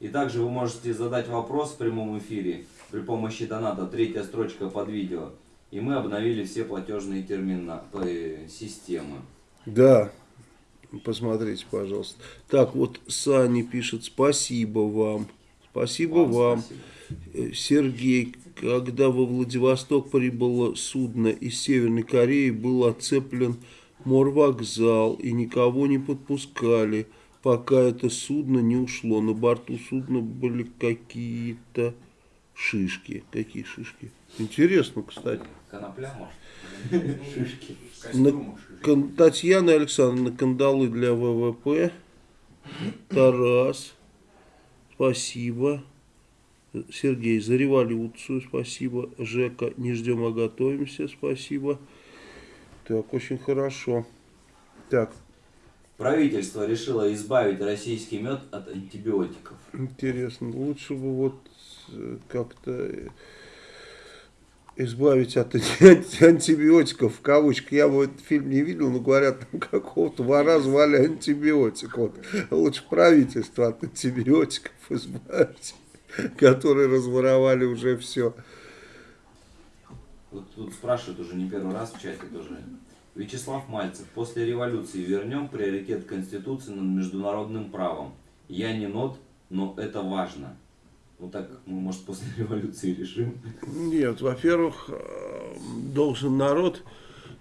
И также вы можете задать вопрос в прямом эфире при помощи доната, третья строчка под видео. И мы обновили все платежные термина, э, системы. Да, посмотрите, пожалуйста. Так, вот Сани пишет, спасибо вам. Спасибо вам. спасибо. Э, Сергей, когда во Владивосток прибыло судно из Северной Кореи, был оцеплен морвокзал и никого не подпускали, пока это судно не ушло. На борту судна были какие-то шишки. Какие шишки? Интересно, кстати. Конопля, может? Шишки. На-. Кон- Татьяна Александровна, кандалы для ВВП. Тарас, спасибо. Сергей, за революцию, спасибо. Жека, не ждем, а готовимся, спасибо. Так, очень хорошо. Так, Правительство решило избавить российский мед от антибиотиков. интересно. Лучше бы вот как-то избавить от анти- антибиотиков, в кавычках. Я бы этот фильм не видел, но говорят, там какого-то вора звали антибиотик. Вот. Лучше правительство от антибиотиков избавить, которые разворовали уже все. Вот тут спрашивают уже не первый раз в чате тоже. Вячеслав Мальцев. После революции вернем приоритет Конституции над международным правом. Я не нот, но это важно. Вот так мы, может, после революции решим. Нет, во-первых, э, должен народ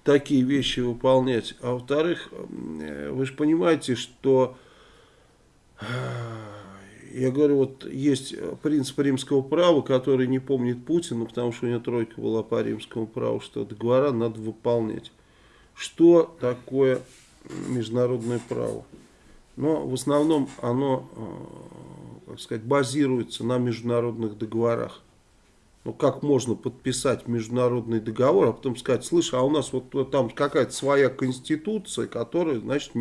такие вещи выполнять. А во-вторых, э, вы же понимаете, что э, я говорю, вот есть принцип римского права, который не помнит Путин, ну, потому что у него тройка была по римскому праву, что договора надо выполнять. Что такое международное право? Но в основном оно, как сказать, базируется на международных договорах. Ну, как можно подписать международный договор, а потом сказать, слышь, а у нас вот, там какая-то своя конституция, которая, значит,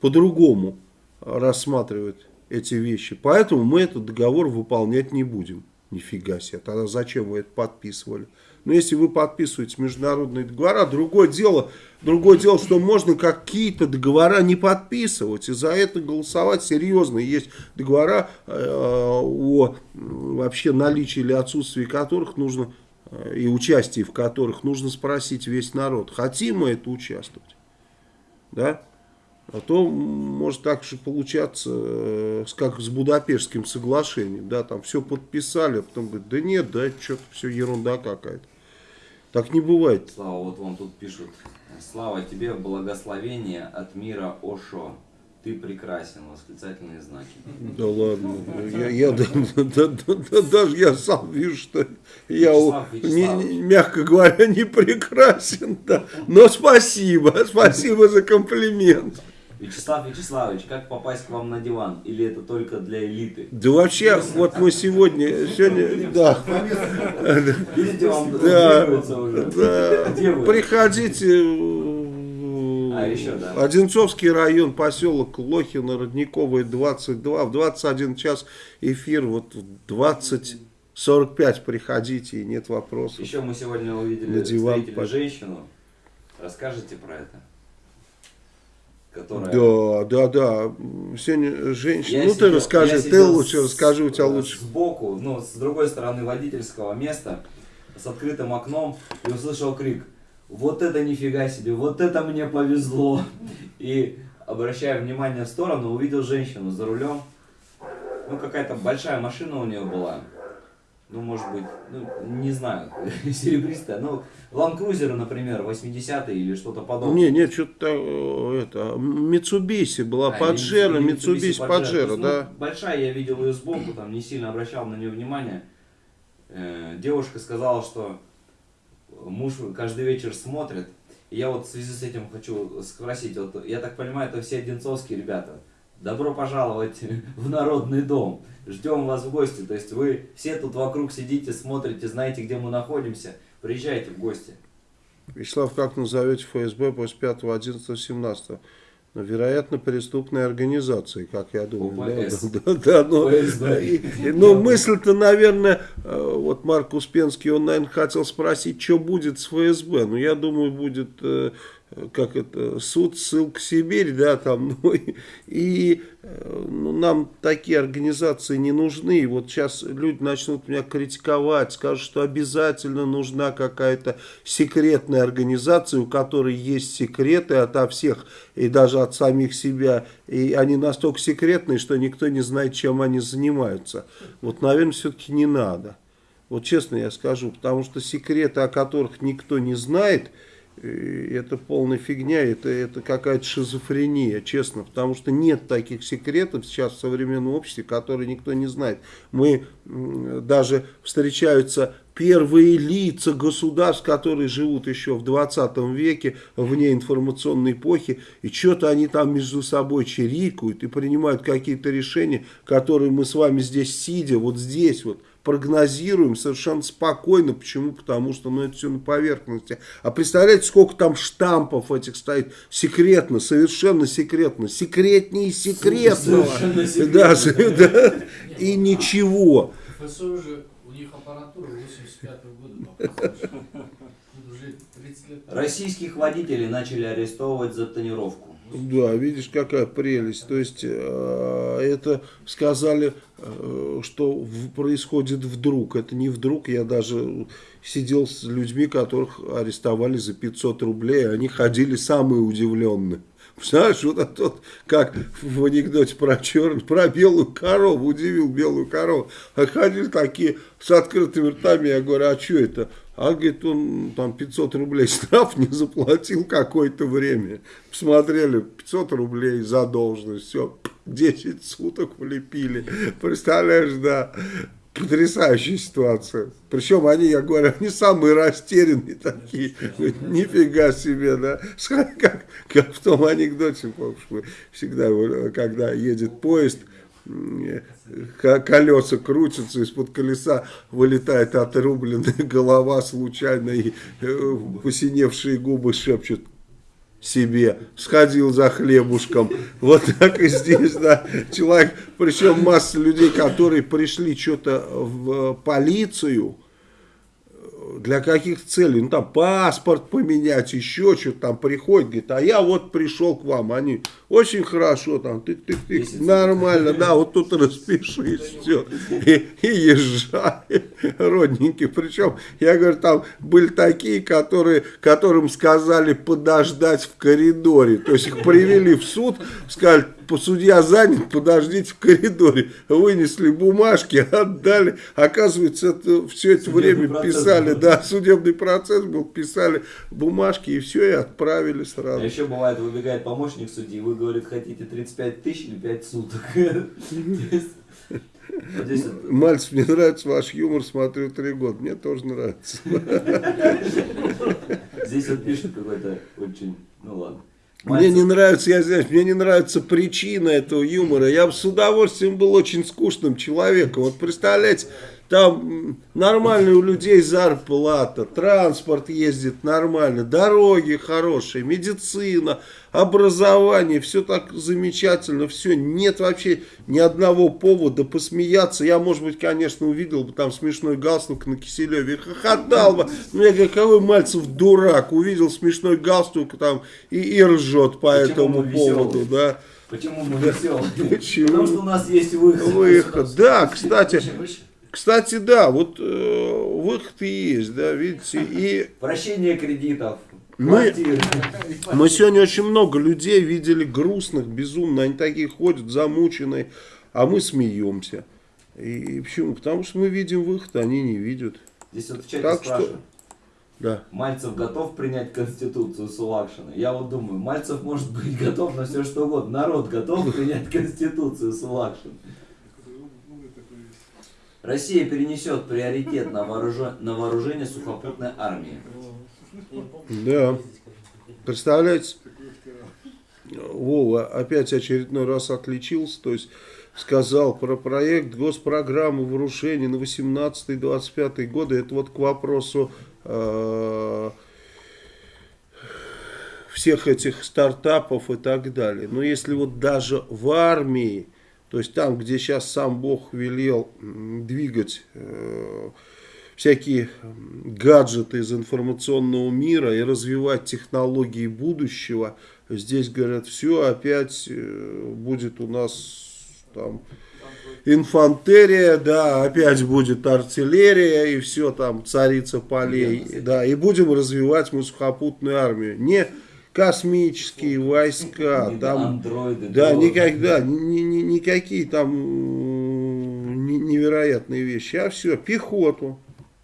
по-другому рассматривает эти вещи. Поэтому мы этот договор выполнять не будем. Нифига себе. Тогда зачем вы это подписывали? Но если вы подписываете международные договора, другое дело, другое дело, что можно какие-то договора не подписывать и за это голосовать серьезно. Есть договора э, о вообще наличии или отсутствии которых нужно э, и участии в которых нужно спросить весь народ, хотим мы это участвовать. Да? А то может так же получаться, э, как с Будапештским соглашением, да, там все подписали, а потом говорят, да нет, да, что-то все ерунда какая-то. Так не бывает. Слава, вот вам тут пишут. Слава тебе, благословение от мира Ошо. Ты прекрасен. Восклицательные знаки. Да ладно, я, я да- да- да- да- даже я сам вижу, что я, Вячеслав не- мягко говоря, не прекрасен, да. Но спасибо, спасибо за комплимент. Вячеслав Вячеславович, как попасть к вам на диван? Или это только для элиты? Да вообще, вот мы сегодня, сегодня, да, Видите, вам Да. уже. да, приходите, А, еще, да. Одинцовский район, поселок Лохино, Родниковый, 22. В 21 час эфир, вот в 20.45 приходите, и нет вопросов. Еще мы сегодня увидели На диван встретили под- женщину. Расскажите про это. Которая... Да, да, да. Сегодня женщина. Я ну ты сидел- расскажи, я ты лучше с- расскажи, у тебя э, лучше. Сбоку, ну, с другой стороны водительского места, с открытым окном, и услышал крик. Вот это нифига себе, вот это мне повезло. И, обращая внимание в сторону, увидел женщину за рулем. Ну, какая-то большая машина у нее была. Ну, может быть, ну, не знаю, серебристая. Ну, Cruiser, например, 80-й или что-то подобное. Не, не, что-то э, это, Митсубиси была, А, Паджеро, Митсубиси Паджеро, есть, да. ну, большая, я видел ее сбоку, там не сильно обращал на нее внимание. Э, девушка сказала, что муж каждый вечер смотрит. И я вот в связи с этим хочу спросить, вот я так понимаю, это все одинцовские ребята. Добро пожаловать в народный дом. Ждем вас в гости. То есть вы все тут вокруг сидите, смотрите, знаете, где мы находимся. Приезжайте в гости. Вячеслав, как назовете ФСБ после 5, 11, 17? Ну, вероятно, преступной организации, как я думаю. ОПС. Да, да, да, но, и- и- но мысль-то, наверное, э, вот Марк Успенский, он, наверное, хотел спросить, что будет с ФСБ. Ну, я думаю, будет, э, как это, суд, ссылка Сибирь, да, там, ну, и, и, ну, нам такие организации не нужны. Вот сейчас люди начнут меня критиковать, скажут, что обязательно нужна какая-то секретная организация, у которой есть секреты ото всех и даже от самих себя. И они настолько секретные, что никто не знает, чем они занимаются. Вот, наверное, все-таки не надо. Вот честно я скажу, потому что секреты, о которых никто не знает, это полная фигня, это, это какая-то шизофрения, честно, потому что нет таких секретов сейчас в современном обществе, которые никто не знает. Мы даже встречаются первые лица государств, которые живут еще в 20 веке, вне информационной эпохи, и что-то они там между собой чирикают и принимают какие-то решения, которые мы с вами здесь сидя, вот здесь вот, прогнозируем совершенно спокойно. Почему? Потому что ну, это все на поверхности. А представляете, сколько там штампов этих стоит? Секретно, совершенно секретно. Секретнее секретного. Совершенно Да, секретно. да. И ничего. ФСО же, у них аппаратура 85 года. по-моему. Тут уже 30 лет. Российских водителей начали арестовывать за тонировку. Да, видишь, какая прелесть. То есть, э, это сказали, э, что происходит вдруг. Это не вдруг. Я даже сидел с людьми, которых арестовали за 500 рублей. Они ходили самые удивленные. Знаешь, вот это вот, как в анекдоте про черную, про белую корову, удивил белую корову. А ходили такие с открытыми ртами, я говорю, а что это? А говорит, он там 500 рублей штраф не заплатил какое-то время. Посмотрели, 500 рублей задолженность, все, 10 суток влепили. Представляешь, да, потрясающая ситуация. Причем они, я говорю, они самые растерянные такие. Говорит, Нифига себе, да. Как, как в том анекдоте, помнишь, мы всегда, когда едет поезд, колеса крутятся, из-под колеса вылетает отрубленная голова случайно, и э, посиневшие губы шепчут себе, сходил за хлебушком. Вот так и здесь, да. Человек, причем масса людей, которые пришли что-то в полицию, для каких целей? Ну, там паспорт поменять, еще что-то там приходит, говорит, а я вот пришел к вам. Они очень хорошо, там, тык-тык-тык, Месяц. нормально, да, вот тут распишись, все, и, и езжай, родненький. Причем, я говорю, там были такие, которые, которым сказали подождать в коридоре. То есть их привели в суд, сказали, судья занят, подождите в коридоре. Вынесли бумажки, отдали. Оказывается, это, все это Судебный время писали, был. да, судебный процесс был, писали бумажки и все, и отправили А сразу. еще бывает, выбегает помощник судьи, вы, говорит, хотите 35 тысяч или 5 суток. Мальцев, мне нравится ваш юмор, смотрю три года. Мне тоже нравится. Здесь вот пишет какой-то очень, ну ладно. Мне не нравится, я знаю, мне не нравится причина этого юмора. Я бы с удовольствием был очень скучным человеком. Вот представляете, Там м, нормальные у людей зарплата, транспорт ездит нормально, дороги хорошие, медицина, образование, все так замечательно, все, нет вообще ни одного повода посмеяться. Я, может быть, конечно, увидел бы там смешной галстук на Киселеве, хохотал бы. Ну, я говорю, какой Мальцев дурак, увидел смешной галстук там и, и ржет по Почему этому поводу, да. Почему мы веселые? Почему? Потому что у нас есть выход. Выход, да, кстати, Выше, выше. Кстати, да, вот э, выход и есть, да, видите, и Прощение кредитов. Мы-. Мы сегодня очень много людей видели грустных, безумно. Они такие ходят, замученные, а мы смеемся. И почему? Потому что мы видим выход, а они не видят. Здесь вот в чате Так что- спрашивают. Да. Мальцев готов принять Конституцию Сулакшина? Я вот думаю, Мальцев может быть готов на все что угодно. Народ готов принять Конституцию Сулакшина. Россия перенесет приоритет на, вооружен- на вооружение сухопутной армии. Да. Представляете? Вова опять очередной раз отличился, то есть сказал про проект госпрограммы вооружений на 18-25 годы. Это вот к вопросу э, всех этих стартапов и так далее. Но если вот даже в армии, то есть там, где сейчас сам Бог велел двигать э, всякие гаджеты из информационного мира и развивать технологии будущего, здесь говорят, все опять э, будет у нас там инфантерия, да, опять будет артиллерия и все там царица полей, да, и будем развивать мы сухопутную армию. Не космические войска, Не там андроиды, да, дроны. никогда, ни- ни- никакие там невероятные вещи, а все, пехоту.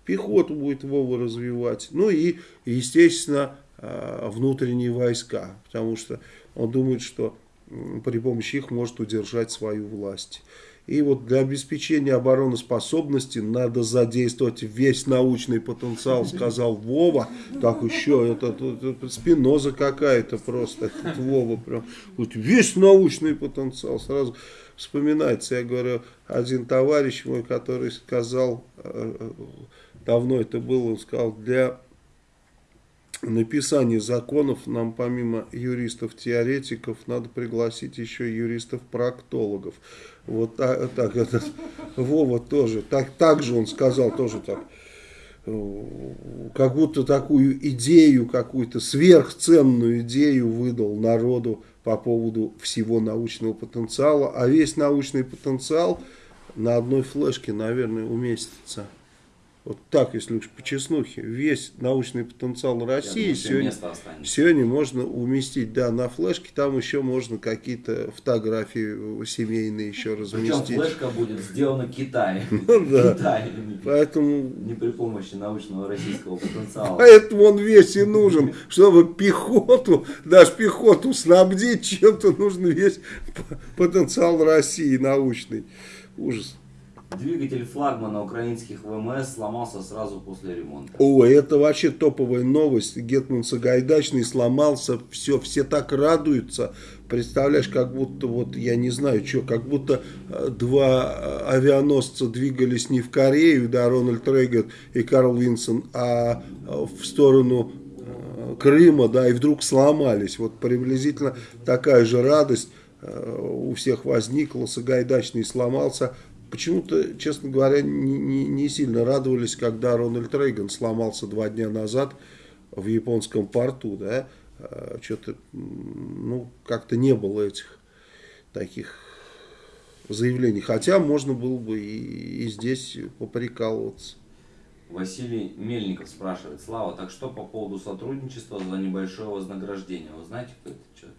Пехоту будет Вова развивать. Ну и, естественно, а, внутренние войска, потому что он думает, что при помощи их может удержать свою власть. И вот для обеспечения обороноспособности надо задействовать весь научный потенциал, сказал Вова. Так еще, это, это- это спиноза какая-то просто, этот Вова прям. Вот весь научный потенциал сразу вспоминается. Я говорю, один товарищ мой, который сказал, э, э, давно это было, он сказал, для написания законов нам помимо юристов-теоретиков надо пригласить еще юристов-проктологов. Вот так, так этот Вова тоже, так, так же он сказал, тоже так, как будто такую идею, какую-то сверхценную идею выдал народу по поводу всего научного потенциала, а весь научный потенциал на одной флешке, наверное, уместится. Вот так, если уж по чеснухе, весь научный потенциал России думаю, сегодня, сегодня можно уместить, да, на флешке, там еще можно какие-то фотографии семейные еще Причем разместить. флешка будет сделана Китаем. Ну да. Китаем. Поэтому Не при помощи научного российского потенциала. Поэтому он весь и нужен, чтобы пехоту, даже пехоту снабдить чем-то, нужен весь потенциал России научный. Ужас. Двигатель флагмана украинских ВМС сломался сразу после ремонта. О, это вообще топовая новость. Гетман Сагайдачный сломался, все, все так радуются. Представляешь, как будто, вот я не знаю, что, как будто э, два э, авианосца двигались не в Корею, да, Рональд Рейган и Карл Винсон, а э, в сторону Крыма, да, и вдруг сломались. Вот приблизительно такая же радость у всех возникла. Сагайдачный сломался. Почему-то, честно говоря, не, не- не сильно радовались, когда Рональд Рейган сломался два дня назад в японском порту, да, что-то, ну, как-то не было этих таких заявлений. Хотя можно было бы и, и здесь поприкалываться. Василий Мельников спрашивает, Слава, так что по поводу сотрудничества за небольшое вознаграждение? Вы знаете, кто это человек?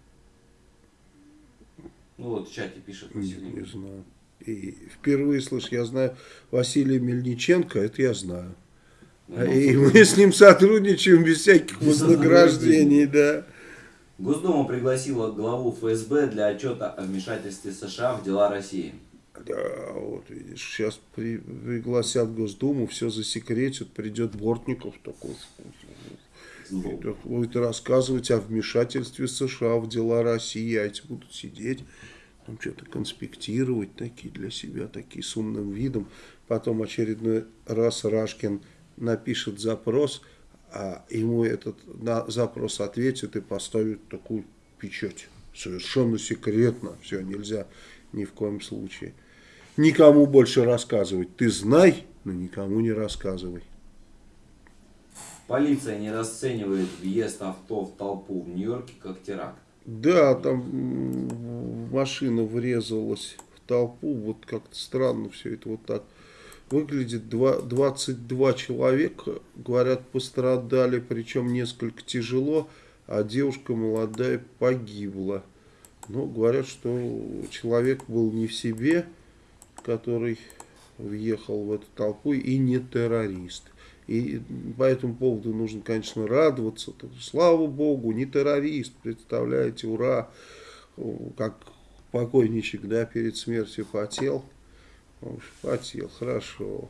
Ну вот в чате пишет Не, Василий. не знаю. И впервые слышу, я знаю Василия Мельниченко, это я знаю. Ну, И мы с ним сотрудничаем без всяких Без вознаграждений, да. Госдума пригласила главу ФСБ для отчета о вмешательстве США в дела России. Да, вот видишь, сейчас при- пригласят Госдуму, все засекретят, придет Бортников такой, будет рассказывать о вмешательстве США в дела России, а эти будут сидеть, там что-то конспектировать такие для себя, такие с умным видом. Потом очередной раз Рашкин напишет запрос, а ему этот на запрос ответит и поставит такую печать. Совершенно секретно, все, нельзя ни в коем случае. Никому больше рассказывать. Ты знай, но никому не рассказывай. Полиция не расценивает въезд авто в толпу в Нью-Йорке как теракт. Да, там машина врезалась в толпу, вот как-то странно все это вот так выглядит. Два- 22 человека, говорят, пострадали, причем несколько тяжело, а девушка молодая погибла. Но говорят, что человек был не в себе, который въехал в эту толпу, и не террорист. И по этому поводу нужно, конечно, радоваться. Слава Богу, не террорист, представляете, ура. Как покойничек, да, перед смертью потел. Потел, хорошо.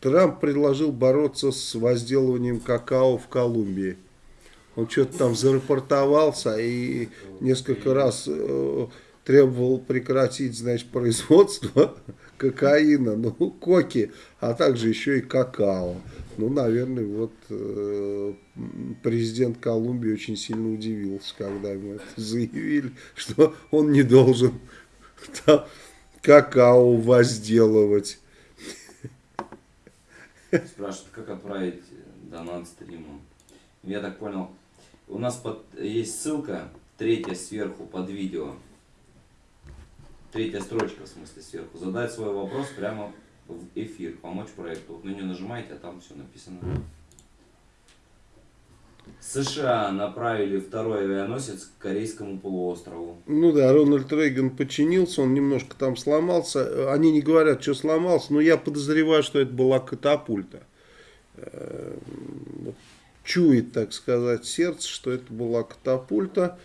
Трамп предложил бороться с возделыванием какао в Колумбии. Он что-то там зарапортовался и несколько раз э, требовал прекратить, значит, производство кокаина, ну, коки, а также еще и какао. Ну, наверное, вот э, президент Колумбии очень сильно удивился, когда ему это заявили, что он не должен там какао возделывать. Спрашивают, как отправить донат стриму. Я так понял, у нас под, есть ссылка, третья сверху под видео. Третья строчка, в смысле, сверху. Задать свой вопрос прямо в эфир, помочь проекту. Вот на нее нажимаете, а там все написано. США направили второй авианосец к Корейскому полуострову. Ну да, Рональд Рейган подчинился, он немножко там сломался. Они не говорят, что сломался, но я подозреваю, что это была катапульта. Э, Чует, так сказать, сердце, что это была катапульта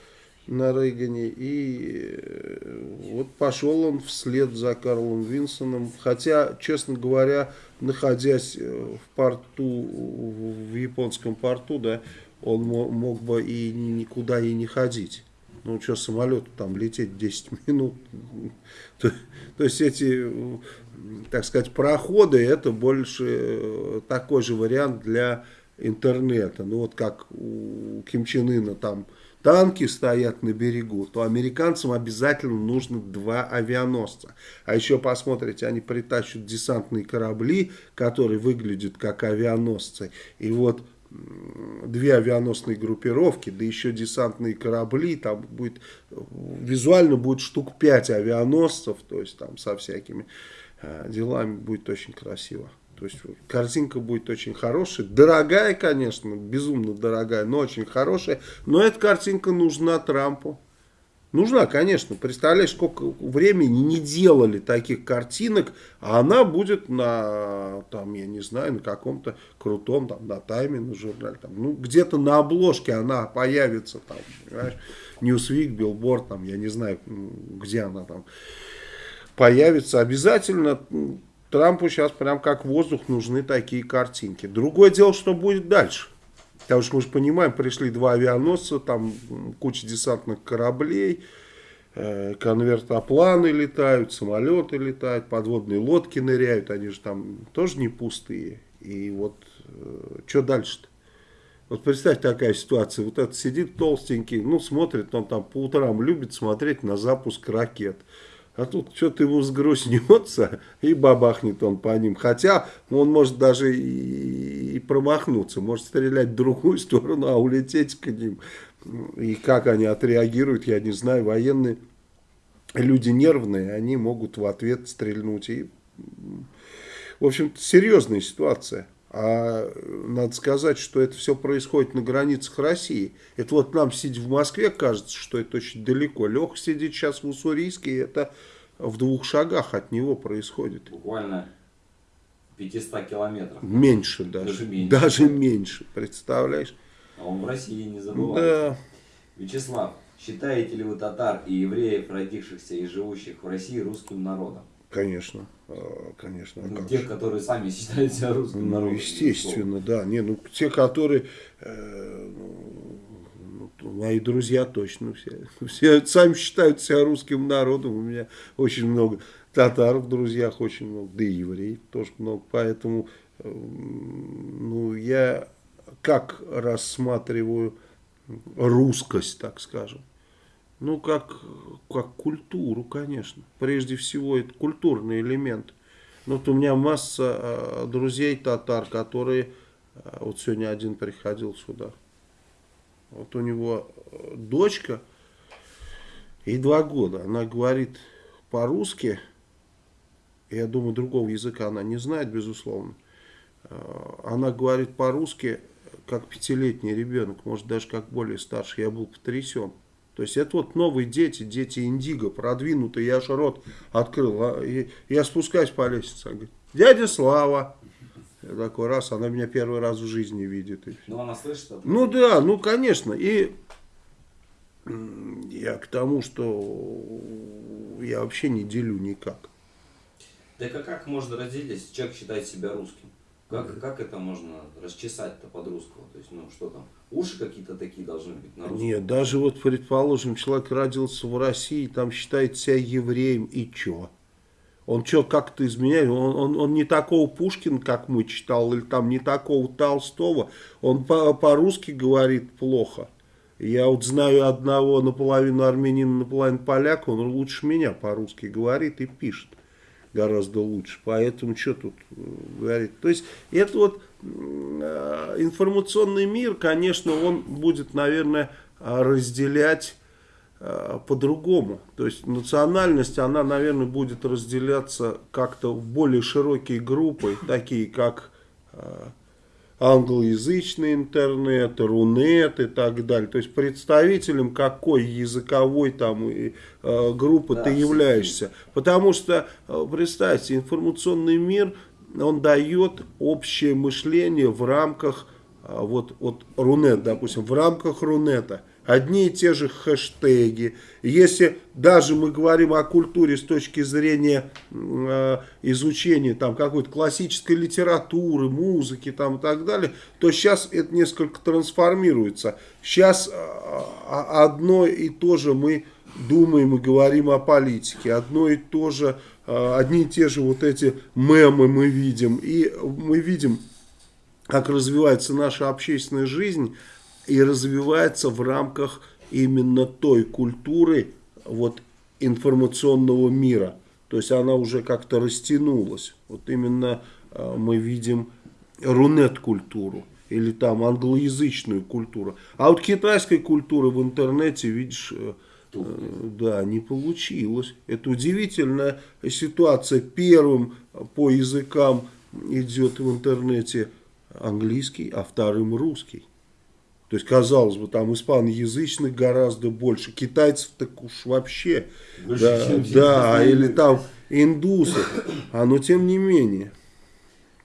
на Рейгане. И э, вот пошел он вслед за Карлом Винсоном. Хотя, честно говоря, находясь э, в порту, в японском порту, да, он мо- мог бы и никуда и не ходить. Ну, что, самолету там лететь 10 минут. То, то есть эти, так сказать, проходы, это больше э, такой же вариант для интернета. Ну, вот как у Ким Чен Ына там танки стоят на берегу, то американцам обязательно нужно два авианосца. А еще посмотрите, они притащат десантные корабли, которые выглядят как авианосцы. И вот две авианосные группировки, да еще десантные корабли, там будет, визуально будет штук 5 авианосцев, то есть там со всякими э, делами будет очень красиво. То есть картинка будет очень хорошая, дорогая, конечно, безумно дорогая, но очень хорошая. Но эта картинка нужна Трампу. Нужна, конечно. Представляешь, сколько времени не делали таких картинок, а она будет на, там, я не знаю, на каком-то крутом, там, на тайме, на журнале, там, ну, где-то на обложке она появится, там, понимаешь, Newsweek, Billboard, там, я не знаю, где она там появится. Обязательно Трампу сейчас прям как воздух нужны такие картинки. Другое дело, что будет дальше. Потому что мы же понимаем, пришли два авианосца, там куча десантных кораблей, э, конвертопланы летают, самолеты летают, подводные лодки ныряют, они же там тоже не пустые. И вот что дальше-то? Вот представь такая ситуация, вот этот сидит толстенький, ну смотрит, он там по утрам любит смотреть на запуск ракет. А тут что-то ему сгрустнется и бабахнет он по ним. Хотя он может даже и, и промахнуться, может стрелять в другую сторону, а улететь к ним. И как они отреагируют, я не знаю. Военные люди нервные, они могут в ответ стрельнуть. И, в общем, серьезная ситуация. А надо сказать, что это все происходит на границах России. Это вот нам, сидя в Москве, кажется, что это очень далеко. Леха сидит сейчас в Уссурийске, и это в двух шагах от него происходит. Буквально 500 километров. Меньше даже. Даже меньше. Даже меньше, представляешь? А он в России не забывает. Да. Вячеслав, считаете ли вы татар и евреев, родившихся и живущих в России, русским народом? Конечно, конечно. а Ну, как тех, же. которые сами считают себя русским Ну, народом. естественно, да. Не, ну, те, которые, э, ну, мои друзья точно все. Все сами считают себя русским народом. У меня очень много татар в друзьях, очень много, да и евреев тоже много. Поэтому ну, я как рассматриваю русскость, так скажем. Ну, как, как культуру, конечно. Прежде всего, это культурный элемент. Вот у меня масса э, друзей татар, которые... Э, вот сегодня один приходил сюда. Вот у него э, дочка, ей два года. Она говорит по-русски. Я думаю, другого языка она не знает, безусловно. Э, она говорит по-русски, как пятилетний ребенок, может даже как более старший. Я был потрясен. То есть это вот новые дети, дети индиго, продвинутые. Я аж рот открыл. А, и я спускаюсь по лестнице. Она говорит, дядя Слава. Я такой раз, она меня первый раз в жизни видит. Ну она слышит это? Ну да, ну конечно. И я к тому, что я вообще не делю никак. Так а как можно разделить, если человек считает себя русским? Как, как это можно расчесать-то под русского? То есть, ну что там, уши какие-то такие должны быть на русском? Нет, даже вот, предположим, человек родился в России, там считает себя евреем, и чё? Он что, как-то изменяет? Он, он, он не такого Пушкина, как мы читал, или там не такого Толстого. Он по-русски по говорит плохо. Я вот знаю одного наполовину армянина, наполовину поляка, он лучше меня по-русски говорит и пишет гораздо лучше. Поэтому что тут э, говорить? То есть это вот э, информационный мир, конечно, он будет, наверное, разделять э, по-другому. То есть национальность, она, наверное, будет разделяться как-то в более широкие группы, такие как англоязычный интернет, рунет и так далее. То есть представителем какой языковой там и, э, группы да, ты являешься. Потому что, э, представьте, информационный мир, он дает общее мышление в рамках, э, вот, вот рунет, допустим, в рамках рунета – одни и те же хэштеги. Если даже мы говорим о культуре с точки зрения э, изучения там какой-то классической литературы, музыки там и так далее, то сейчас это несколько трансформируется. Сейчас э, одно и то же мы думаем и говорим о политике, одно и то же, э, одни и те же вот эти мемы мы видим, и мы видим, как развивается наша общественная жизнь, и развивается в рамках именно той культуры вот, информационного мира. То есть она уже как-то растянулась. Вот именно э, мы видим рунет-культуру или там англоязычную культуру. А вот китайской культуры в интернете, видишь, э, э, да, не получилось. Это удивительная ситуация. Первым по языкам идет в интернете английский, а вторым русский. То есть, казалось бы, там испаноязычных гораздо больше, китайцев так уж вообще, больше, да, да или там индусов, а но тем не менее.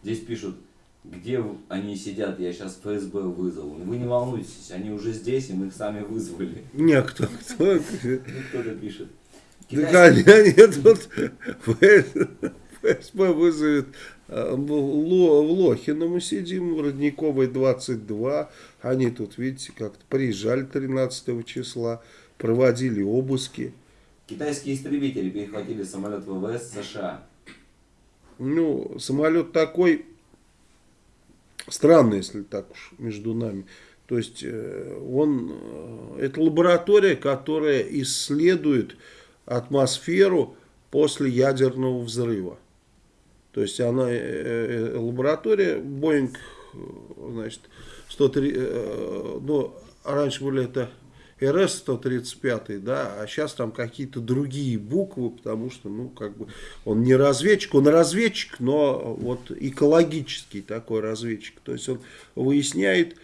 Здесь пишут, где они сидят, я сейчас ФСБ вызову. Вы не волнуйтесь, они уже здесь, и мы их сами вызвали. Не, кто, кто? Ну, кто-то пишет. Китайский... Да, нет, вот ФСБ вызовет в Лохино мы сидим, в Родниковой 22. Они тут, видите, как-то приезжали 13 числа, проводили обыски. Китайские истребители перехватили самолет ВВС США. Ну, самолет такой странный, если так уж между нами. То есть э, он, э, это лаборатория, которая исследует атмосферу после ядерного взрыва. То есть она, э, э, лаборатория, Boeing, значит, 103, э, ну, раньше были это РС-135, да, а сейчас там какие-то другие буквы, потому что, ну, как бы, он не разведчик, он разведчик, но вот экологический такой разведчик. То есть он выясняет,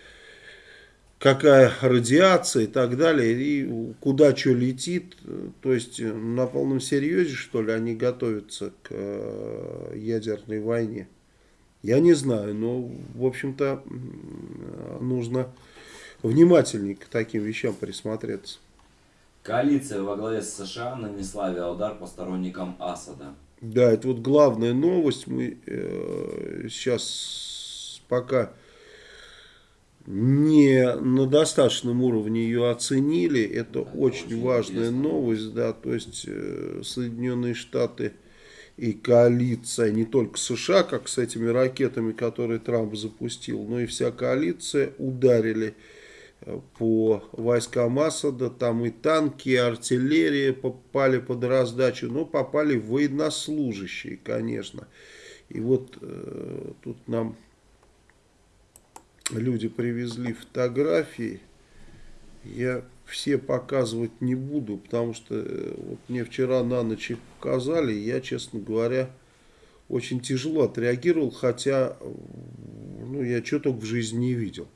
какая радиация и так далее, и куда что летит. То есть на полном серьезе, что ли, они готовятся к э, ядерной войне. Я не знаю, но, в общем-то, нужно внимательнее к таким вещам присмотреться. Коалиция во главе с США нанесла авиаудар по сторонникам Асада. Да, это вот главная новость. Мы э, сейчас пока не на достаточном уровне ее оценили. Это очень, важная новость, да, то есть э, Соединенные Штаты и коалиция, не только США, как с этими ракетами, которые Трамп запустил, но и вся коалиция ударили э, по войскам Асада, там и танки, и артиллерия попали под раздачу, но попали военнослужащие, конечно. И вот э, тут нам люди привезли фотографии, я все показывать не буду, потому что э, вот мне вчера на ночь их показали, я, честно говоря, очень тяжело отреагировал, хотя ну, я что только в жизни не видел.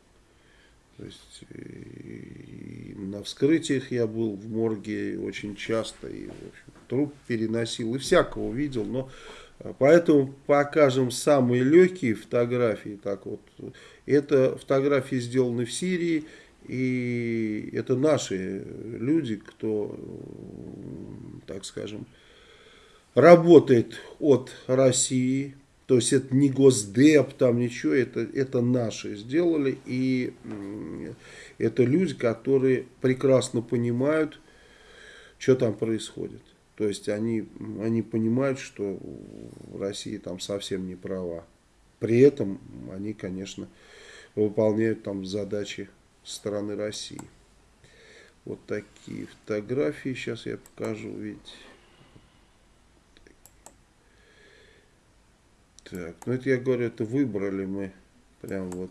То есть и на вскрытиях я был в морге очень часто, и в общем, труп переносил, и всякого видел, но э, поэтому покажем самые легкие фотографии. Так вот, это фотографии сделаны в Сирии, и это наши люди, кто, так скажем, работает от России. То есть это не Госдеп, там ничего, это, это наши сделали. И это люди, которые прекрасно понимают, что там происходит. То есть они, они понимают, что в России там совсем не права. При этом они, конечно, выполняют там задачи стороны России. Вот такие фотографии. Сейчас я покажу, ведь. Так, ну это я говорю, это выбрали мы прям вот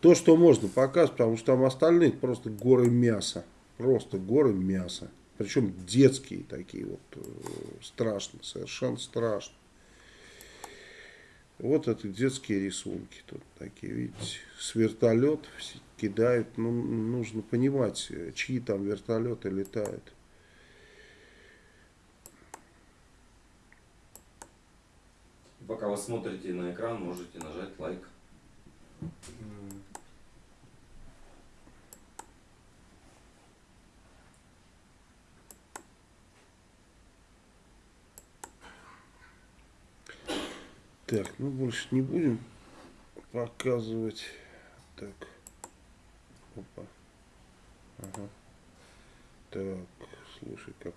то, что можно показывать, потому что там остальные просто горы мяса. Просто горы мяса. Причем детские такие вот, э, страшно, совершенно страшно. Вот это детские рисунки тут такие, видите, с вертолет кидают. Ну, нужно понимать, чьи там вертолеты летают. Пока вы смотрите на экран, можете нажать лайк. Так, ну больше не будем показывать. Так. Опа. Ага. Так, слушай, как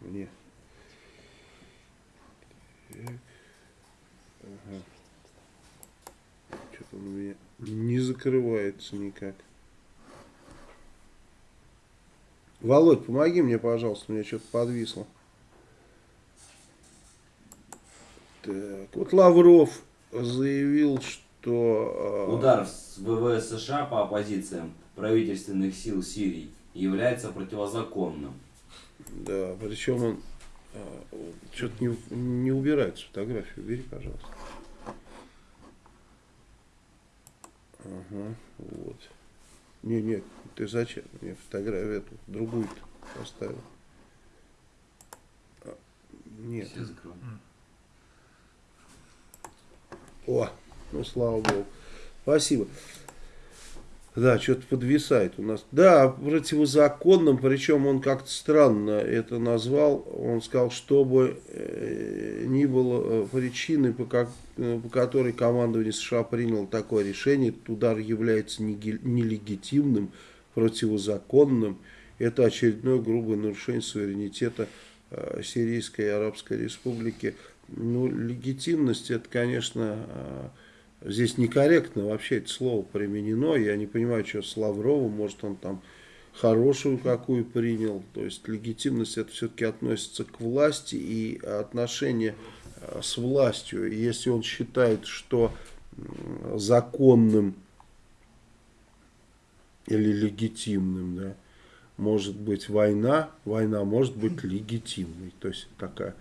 мне. Так. Ага. Что-то он у меня не закрывается никак. Володь, помоги мне, пожалуйста, у меня что-то подвисло. Так, вот Лавров заявил, что... А, Удар с ВВС США по оппозициям правительственных сил Сирии является противозаконным. Да, причем он а, что-то не, не убирает фотографию. Убери, пожалуйста. Ага, вот. Не, нет, ты зачем? Мне фотографию эту, другую поставил. А, нет. Все закрывай. О, ну слава богу. Спасибо. Да, что-то подвисает у нас. Да, противозаконным, причем он как-то странно это назвал. Он сказал, чтобы э, ни было э, причины, по, как, э, по которой командование США приняло такое решение, этот удар является нелегитимным, противозаконным. Это очередное грубое нарушение суверенитета Сирийской и Арабской Республики. Ну, легитимность, это, конечно, а, здесь некорректно вообще это слово применено. Я не понимаю, что с Лавровым, может, он там хорошую какую принял. То есть легитимность это все-таки относится к власти и отношения а, с властью. Если он считает, что законным или легитимным, да, может быть война, война может быть легитимной. То есть такая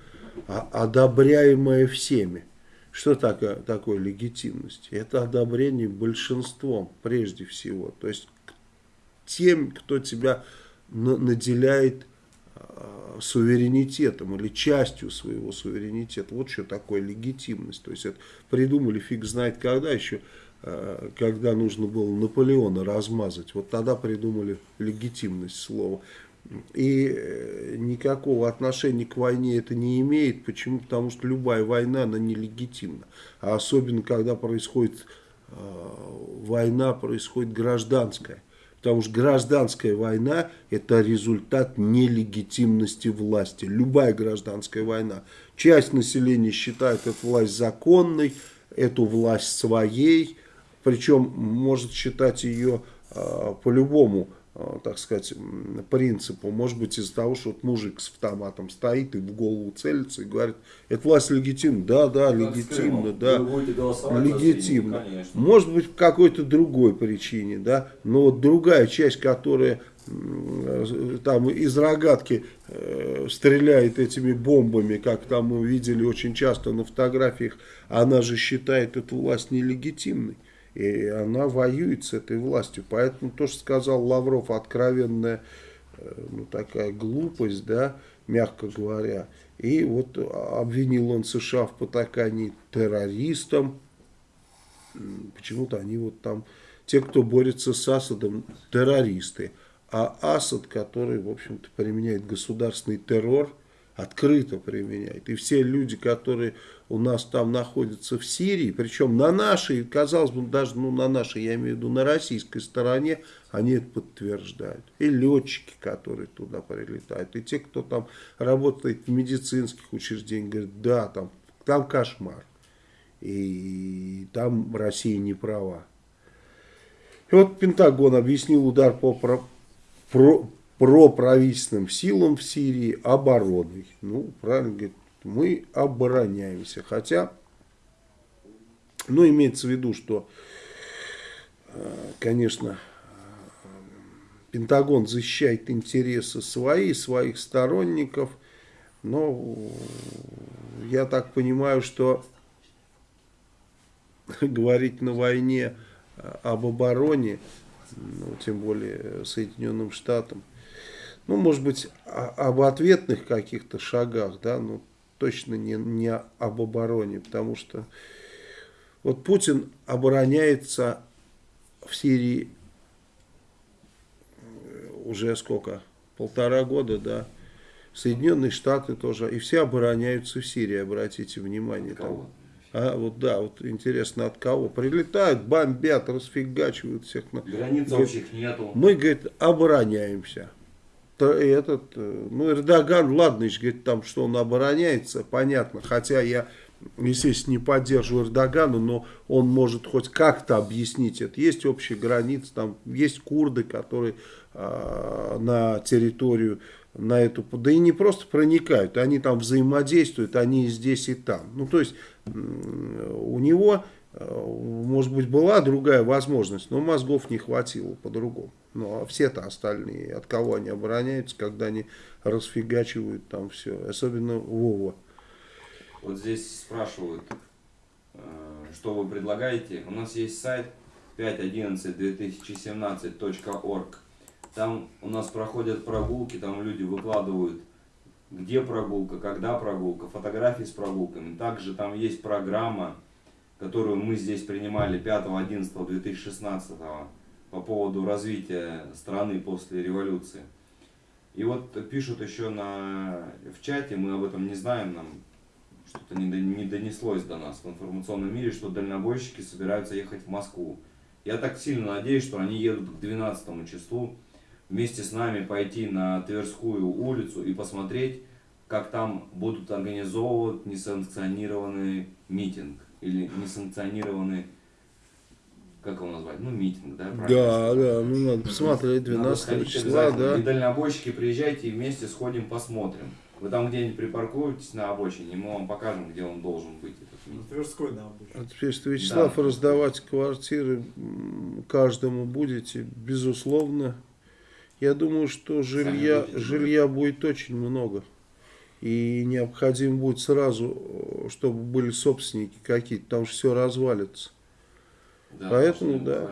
одобряемое всеми. Что такое, такое легитимность? Это одобрение большинством прежде всего. То есть тем, кто тебя наделяет э, суверенитетом или частью своего суверенитета. Вот что такое легитимность. То есть это придумали фиг знает когда еще, э, когда нужно было Наполеона размазать. Вот тогда придумали легитимность слова. И э, никакого отношения к войне это не имеет. Почему? Потому что любая война, она нелегитимна. А особенно, когда происходит война происходит гражданская. Потому что гражданская война – это результат нелегитимности власти. Любая гражданская война. Часть населения считает эту власть законной, эту власть своей, причем может считать ее э, по-любому Э, так сказать, принципу. Может быть из-за того, что вот мужик с автоматом стоит и в голову целится и говорит, это власть легитимна. Да, да, как легитимно, да. Легитимно. Может быть по какой-то другой причине, да. Но вот другая часть, которая там из рогатки э, стреляет этими бомбами, как там мы видели очень часто на фотографиях, она же считает эту власть нелегитимной. И она воюет с этой властью. Поэтому то, что сказал Лавров, откровенная э, ну, такая глупость, да, мягко говоря. И вот обвинил он США в потакании террористам. Почему-то они вот там, те, кто борется с Асадом, террористы. А Асад, который, в общем-то, применяет государственный террор, открыто применяет. И все люди, которые у нас там находятся в Сирии, причем на нашей, казалось бы, даже ну, на нашей, я имею в виду на российской стороне, они это подтверждают. И летчики, которые туда прилетают, и те, кто там работает в медицинских учреждениях, говорят, да, там, там кошмар. И там Россия не права. И вот Пентагон объяснил удар по про, проправительственным силам в Сирии обороной. Ну, правильно говорит, мы обороняемся. Хотя, ну, имеется в виду, что, э, конечно, Пентагон защищает интересы свои, своих сторонников, но я так понимаю, что говорить на войне об обороне, ну, тем более Соединенным Штатам, ну, может быть, об ответных каких-то шагах, да, ну, точно не, не об обороне, потому что вот Путин обороняется в Сирии э, уже сколько? Полтора года, да. Соединенные Штаты тоже. И все обороняются в Сирии, обратите внимание. Там. А, вот да, вот интересно от кого. Прилетают, бомбят, расфигачивают всех. Границ общих нету. Мы, говорит, обороняемся этот, э, ну, Эрдоган, ладно, говорит там, что он обороняется, понятно, хотя я, естественно, не поддерживаю Эрдогана, но он может хоть как-то объяснить это. Есть общие границы, там есть курды, которые э, на территорию, на эту, да и не просто проникают, они там взаимодействуют, они и здесь, и там. Ну, то есть, у него, э, может быть, была другая возможность, но мозгов не хватило по-другому. Ну, а все-то остальные, от кого они обороняются, когда они расфигачивают там все. Особенно Вова. Вот здесь спрашивают, э, что вы предлагаете. У нас есть сайт 5.11.2017.org. Там у нас проходят прогулки, там люди выкладывают, где прогулка, когда прогулка, фотографии с прогулками. Также там есть программа, которую мы здесь принимали 5.11.2016 по поводу развития страны после революции. И вот пишут еще на, в чате, мы об этом не знаем, нам что-то не, не донеслось до нас в информационном мире, что дальнобойщики собираются ехать в Москву. Я так сильно надеюсь, что они едут к 12 числу вместе с нами пойти на Тверскую улицу и посмотреть, как там будут организовывать несанкционированный митинг или несанкционированный как его назвать, ну, митинг, да? Да, да, ну, надо посмотреть 12 надо числа, да. И дальнобойщики, приезжайте и вместе сходим, посмотрим. Вы там где-нибудь припаркуетесь на обочине, и мы вам покажем, где он должен быть, этот митинг. Тверской на обочине. А теперь, что Вячеслав, да. раздавать квартиры каждому будете, безусловно. Я думаю, что жилья, жилья будет очень много. И необходимо будет сразу, чтобы были собственники какие-то, потому что все развалится. Да, Поэтому, да.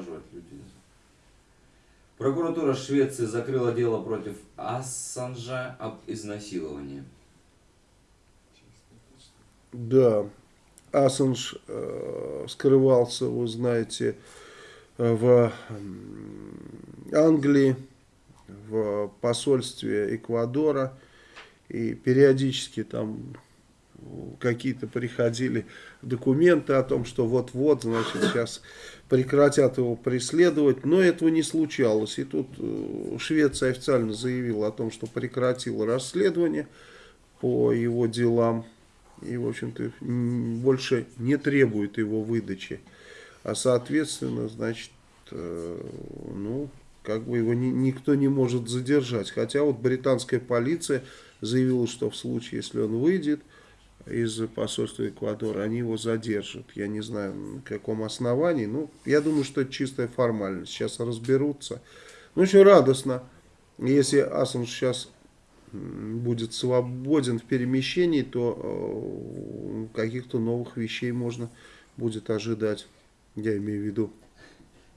Прокуратура Швеции закрыла дело против Ассанжа об изнасиловании. Да, Ассанж э, скрывался, вы знаете, в Англии, в посольстве Эквадора, и периодически там какие-то приходили документы о том, что вот-вот, значит, сейчас прекратят его преследовать, но этого не случалось. И тут э, Швеция официально заявила о том, что прекратила расследование по его делам и, в общем-то, больше не требует его выдачи. А, соответственно, значит, э, ну, как бы его ни, никто не может задержать. Хотя вот британская полиция заявила, что в случае, если он выйдет из посольства Эквадора, они его задержат. Я не знаю, на каком основании. Ну, я думаю, что это чистая формальность. Сейчас разберутся. Ну, очень радостно, если Ассанж сейчас будет свободен в перемещении, то э, каких-то новых вещей можно будет ожидать. Я имею в виду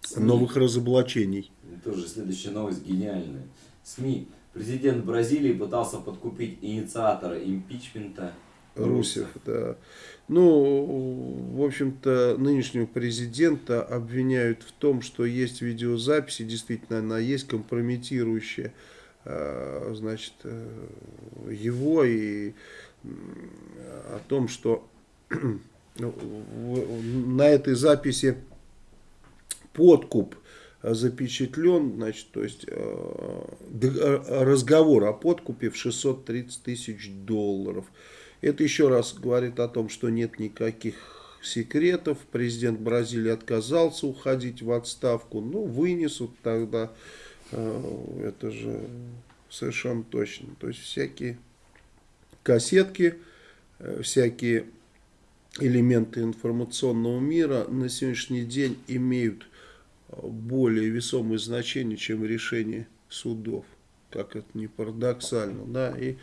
СМИ. новых разоблачений. Тоже следующая новость гениальная. СМИ. Президент Бразилии пытался подкупить инициатора импичмента Русев, да. Ну, в общем-то, нынешнего президента обвиняют в том, что есть видеозаписи, действительно, она есть компрометирующая, э, значит, э, его и о том, что ну, на этой записи подкуп запечатлен, значит, то есть э, разговор о подкупе в 630 тысяч долларов. Это еще раз говорит о том, что нет никаких секретов. Президент Бразилии отказался уходить в отставку. Ну, вынесут тогда, э, это же совершенно точно. То есть всякие кассетки, всякие элементы информационного мира на сегодняшний день имеют более весомое значение, чем решение судов. Как это не парадоксально. Да? И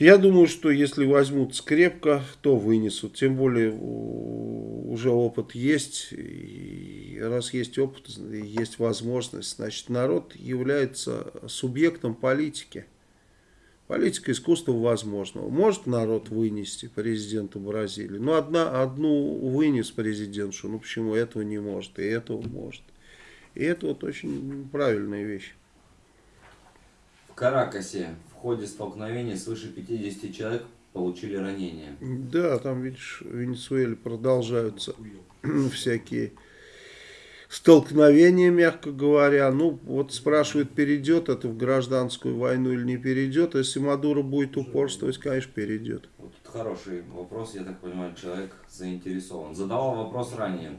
я думаю, что если возьмут скрепко, то вынесут. Тем более уже опыт есть. И раз есть опыт, есть возможность, значит народ является субъектом политики. Политика искусства возможного. Может народ вынести президента Бразилии. Ну, одна, одну вынес президентшу. Ну, почему этого не может, и этого может. И это вот очень правильная вещь. В Каракасе ходе столкновения свыше 50 человек получили ранения. Да, там, видишь, в Венесуэле продолжаются всякие столкновение, мягко говоря. Ну, вот спрашивают, перейдет это в гражданскую войну или не перейдет. Если Мадуро будет упорствовать, конечно, перейдет. Вот хороший вопрос, я так понимаю, человек заинтересован. Задавал вопрос ранее.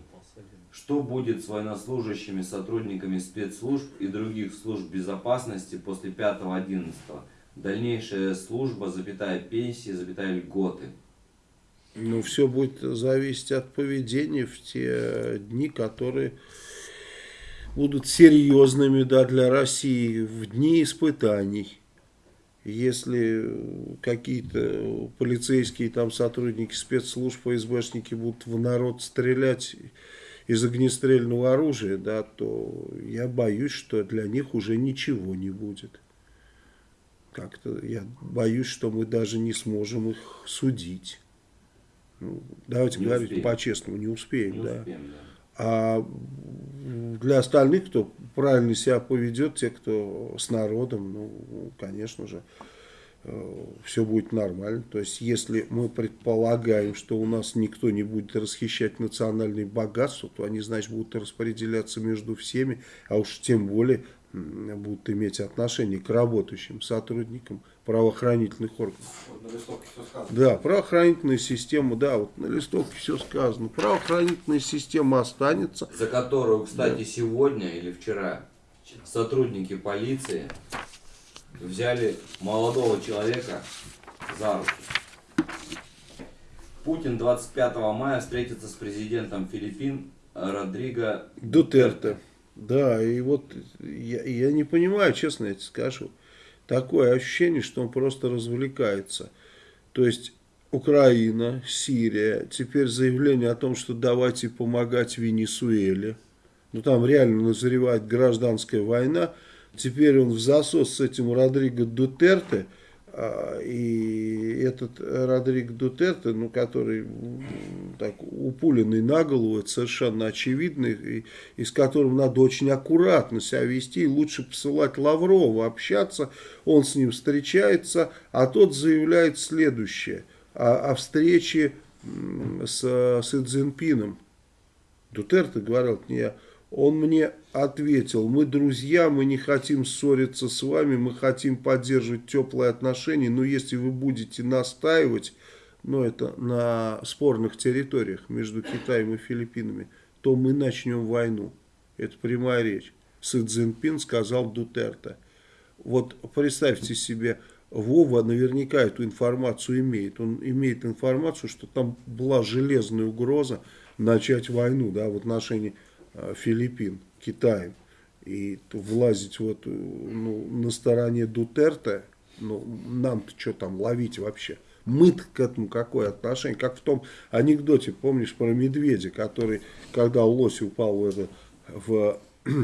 Что будет с военнослужащими, сотрудниками спецслужб и других служб безопасности после 5-11? Дальнейшая служба, запятая пенсии, запятая льготы. Ну, все будет зависеть от поведения в те дни, которые будут серьезными да, для России, в дни испытаний. Если какие-то полицейские там сотрудники спецслужб, ФСБшники будут в народ стрелять из огнестрельного оружия, да, то я боюсь, что для них уже ничего не будет. Как-то я боюсь, что мы даже не сможем их судить. Ну, давайте не говорить по-честному, не успеем, не да. Успеем, да. А для остальных, кто правильно себя поведет, те, кто с народом, ну, конечно же, э, все будет нормально. То есть, если мы предполагаем, что у нас никто не будет расхищать национальные богатства, то они, значит, будут распределяться между всеми, а уж тем более будут иметь отношение к работающим сотрудникам правоохранительных органов. Вот на листовке все сказано. Да, правоохранительная система, да, вот на листовке все сказано. Правоохранительная система останется. За которую, кстати, да. сегодня или вчера сотрудники полиции взяли молодого человека за руку. Путин 25 мая встретится с президентом Филиппин Родриго Дутерте. Да, и вот я, я не понимаю, честно я тебе скажу, такое ощущение, что он просто развлекается. То есть Украина, Сирия, теперь заявление о том, что давайте помогать Венесуэле. Ну там реально назревает гражданская война. Теперь он в засос с этим Родриго Дутерте – и этот Родрик Дутерте, ну, который так упуленный на голову, это совершенно очевидно, и, и с которым надо очень аккуратно себя вести, и лучше посылать Лаврова общаться, он с ним встречается, а тот заявляет следующее. о, о встрече с Си Цзиньпином. Дутерте говорил, не я. Он мне ответил, мы друзья, мы не хотим ссориться с вами, мы хотим поддерживать теплые отношения, но если вы будете настаивать, ну это на спорных территориях между Китаем и Филиппинами, то мы начнем войну. Это прямая речь. Си Цзиньпин сказал Дутерте. Вот представьте себе, Вова наверняка эту информацию имеет. Он имеет информацию, что там была железная угроза начать войну да, в отношении Филиппин, Китаем. И влазить вот, э, ну, на стороне Дутерте, ну, нам-то что там ловить вообще? мы к этому какое отношение? Как в том анекдоте, помнишь, про медведя, который, когда лось упал в, это, в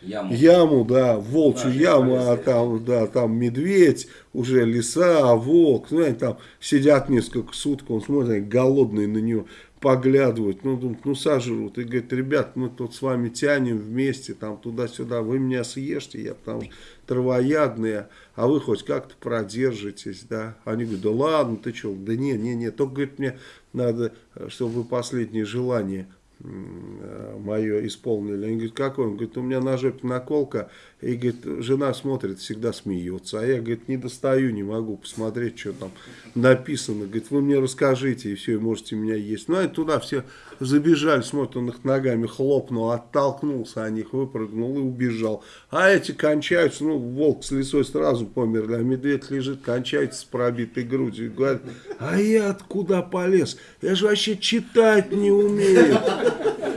Яму. яму, да, в волчью Да, яму, а там, да, там медведь, уже лиса, волк, ну, они там сидят несколько суток, он смотрит, они голодные на него поглядывают, ну, думают, ну, сожрут, и говорит, ребят, мы тут с вами тянем вместе, там, туда-сюда, вы меня съешьте, я потому что травоядные, а вы хоть как-то продержитесь, да, они говорят, да ладно, ты что, да не, не, не, только, говорит, мне надо, э, чтобы вы последнее желание мое исполнили. Они говорят, какой? Он говорит, у меня на жопе наколка. И говорит, жена смотрит, всегда смеется. А я, говорит, не достаю, не могу посмотреть, что там написано. Говорит, вы мне расскажите, и все, и можете меня есть. Ну, и туда все забежали, смотрят, он их ногами хлопнул, оттолкнулся от них, выпрыгнул и убежал. А эти кончаются, ну, волк с лисой сразу померли, а медведь лежит, кончается с пробитой грудью. Говорит, а я откуда полез? Я же вообще читать не умею.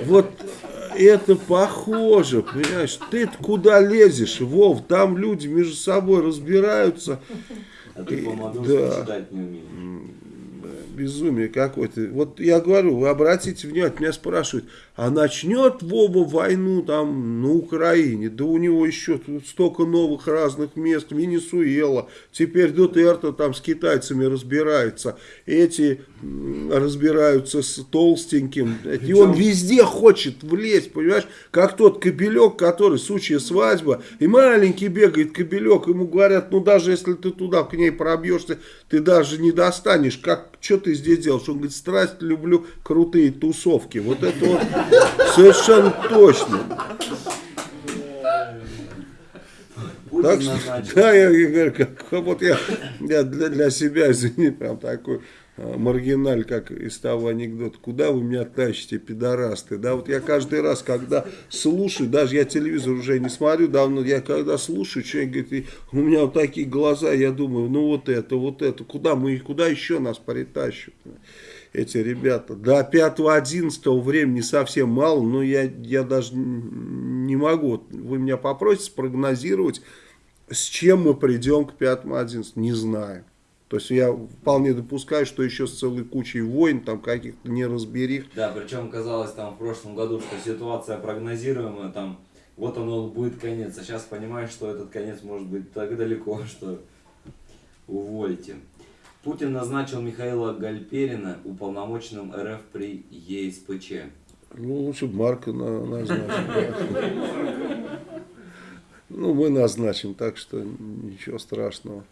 Вот это похоже, понимаешь? ты куда лезешь, Вов? Там люди между собой разбираются. А ты И- помогал, да. читать не умеешь. Безумие какое-то. Вот я говорю, вы обратите внимание, меня спрашивают, а начнет Вова войну там на Украине? Да у него еще тут столько новых разных мест, Венесуэла, теперь Дутерто там с китайцами разбирается, эти разбираются с толстеньким, и он везде хочет влезть, понимаешь, как тот кобелек, который, сучья свадьба, и маленький бегает кобелек, ему говорят, ну даже если ты туда к ней пробьешься, ты даже не достанешь, как, что ты здесь делаешь? Он говорит, страсть люблю крутые тусовки, вот это вот совершенно точно. Так что, да, я, я говорю, как, вот я, я для, для себя, извини, прям такой маргиналь, как из того анекдота, куда вы меня тащите, пидорасты, да, вот я каждый раз, когда слушаю, даже я телевизор уже не смотрю давно, я когда слушаю, человек говорит, у меня вот такие глаза, я думаю, ну вот это, вот это, куда мы, куда еще нас притащат? эти ребята. До 5-11 времени совсем мало, но я, я даже не могу. Вы меня попросите спрогнозировать, с чем мы придем к 5-11, не знаю. То есть я вполне допускаю, что еще с целой кучей войн, там каких-то неразберих. Да, причем казалось там в прошлом году, что ситуация прогнозируемая, там вот оно будет конец. А сейчас понимаешь, что этот конец может быть так далеко, что увольте. Путин назначил Михаила Гальперина уполномоченным РФ при ЕСПЧ. Ну, лучше Марка на, назначим. Ну, мы назначим, так что ничего страшного.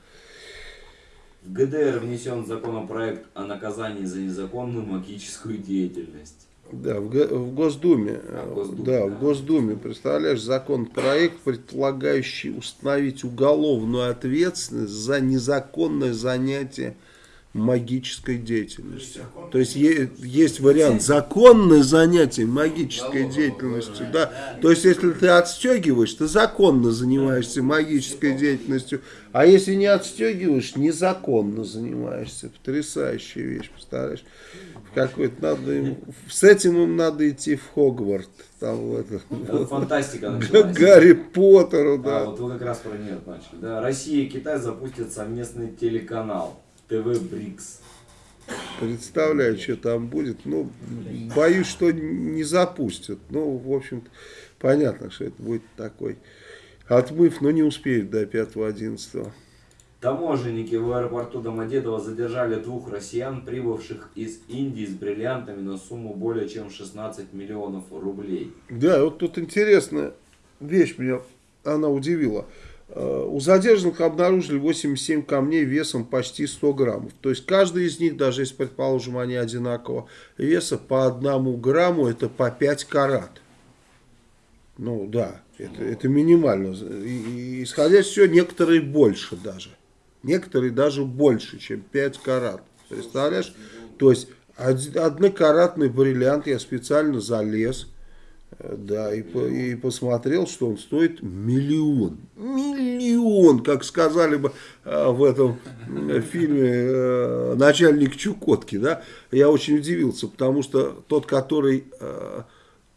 В ГДР внесен законопроект о наказании за незаконную магическую деятельность. Да, в, в Госдуме. А, Госдуме, да, да. в Госдуме, представляешь, законопроект, предполагающий установить уголовную ответственность за незаконное занятие магической деятельностью. То есть есть вариант законное занятие магической деятельностью, да. То есть если ты отстегиваешь, ты законно занимаешься магической деятельностью, а если не отстегиваешь, незаконно занимаешься. Потрясающая вещь, представляешь? Какой-то надо им, с этим им надо идти в Хогварт, там это, Это фантастика началась. Гарри Поттеру, Да, да. вот вы как раз про нее начали. Да, Россия и Китай запустят совместный телеканал ТВ Брикс. Представляю, что там будет. Ну, боюсь, что не запустят. Ну, в общем-то, понятно, что это будет такой отмыв, но не успеют до 5-11. Таможенники в аэропорту Домодедово задержали двух россиян, прибывших из Индии с бриллиантами на сумму более чем 16 миллионов рублей. Да, вот тут интересная вещь меня, она удивила. Э, у задержанных обнаружили 87 камней весом почти 100 граммов. То есть каждый из них, даже если, предположим, они одинакового веса, по одному грамму это по 5 карат. Ну да, это, это минимально. И, и, исходя из всего, некоторые больше даже. Некоторые даже больше, чем 5 карат. Представляешь? То есть однокаратный бриллиант я специально залез да, и, и посмотрел, что он стоит миллион. Миллион, как сказали бы э, в этом фильме э, «Начальник Чукотки». Да? Я очень удивился, потому что тот, который